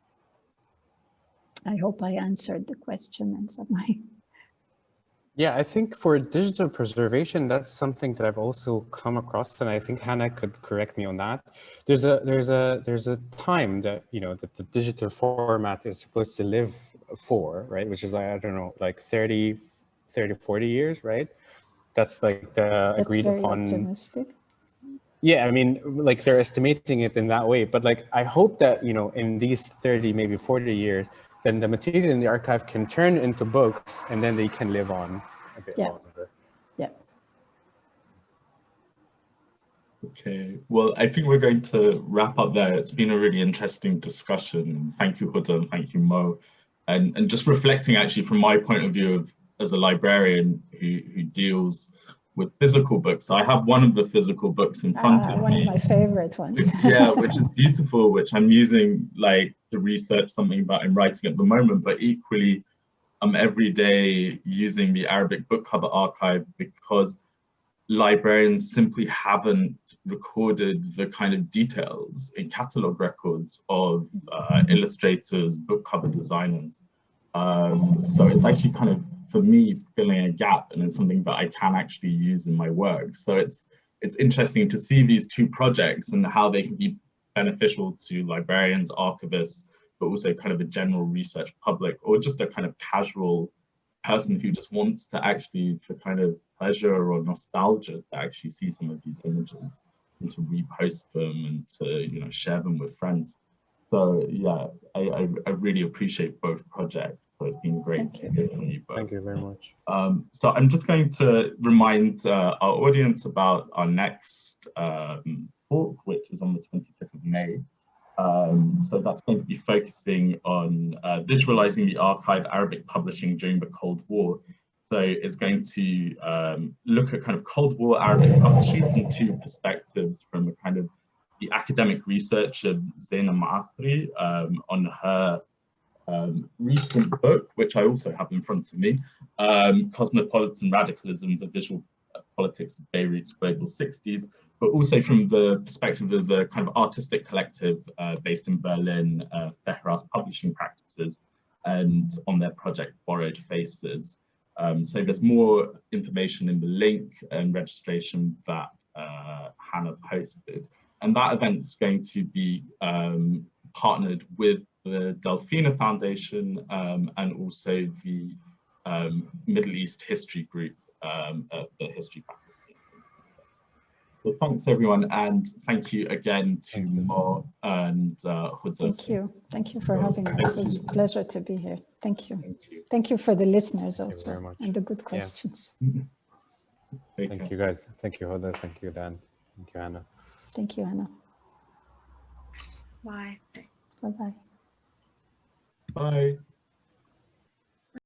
I hope I answered the question and my yeah, I think for digital preservation, that's something that I've also come across, and I think Hannah could correct me on that. There's a there's a there's a time that you know that the digital format is supposed to live for, right? Which is like I don't know, like 30, 30, 40 years, right? That's like the that's agreed very upon. Optimistic. Yeah, I mean, like they're estimating it in that way, but like I hope that you know in these 30, maybe 40 years, then the material in the archive can turn into books and then they can live on a bit yeah. longer. Yeah. Okay, well, I think we're going to wrap up there. It's been a really interesting discussion. Thank you, Huda, and thank you, Mo. And, and just reflecting actually from my point of view of, as a librarian who, who deals with physical books. I have one of the physical books in front ah, of one me. One of my favorite ones. Which, yeah, which is beautiful, which I'm using like to research something about I'm writing at the moment, but equally I'm every day using the Arabic book cover archive because librarians simply haven't recorded the kind of details in catalog records of uh, illustrators, book cover designers. Um, so it's actually kind of, for me, filling a gap and it's something that I can actually use in my work. So it's, it's interesting to see these two projects and how they can be beneficial to librarians, archivists, but also kind of a general research public or just a kind of casual person who just wants to actually for kind of pleasure or nostalgia to actually see some of these images and to repost them and to you know share them with friends so yeah i i, I really appreciate both projects so it's been great Thank to you. hear from you both. Thank you very much. Um, so I'm just going to remind uh, our audience about our next um, talk, which is on the 25th of May. Um, so that's going to be focusing on uh, visualizing the archive Arabic publishing during the Cold War. So it's going to um, look at kind of Cold War Arabic publishing from two perspectives, from a kind of the academic research of Zeina Maasri um, on her um, recent book, which I also have in front of me, um, Cosmopolitan Radicalism, the Visual Politics of Beirut's Global 60s, but also from the perspective of the kind of artistic collective uh, based in Berlin, uh, Fehras Publishing Practices, and on their project Borrowed Faces. Um, so there's more information in the link and registration that uh, Hannah posted. And that event's going to be um, partnered with the Delfina Foundation um, and also the um, Middle East History Group um, at the History Faculty. So thanks everyone and thank you again to Mo and uh, Huda. Thank you. Thank you for having us. It was a pleasure to be here. Thank you. Thank you. Thank you for the listeners you also very much. and the good questions. [laughs] Take Thank care. you guys. Thank you, Hoda. Thank you, Dan. Thank you, Anna. Thank you, Anna. Bye. Bye-bye. Bye.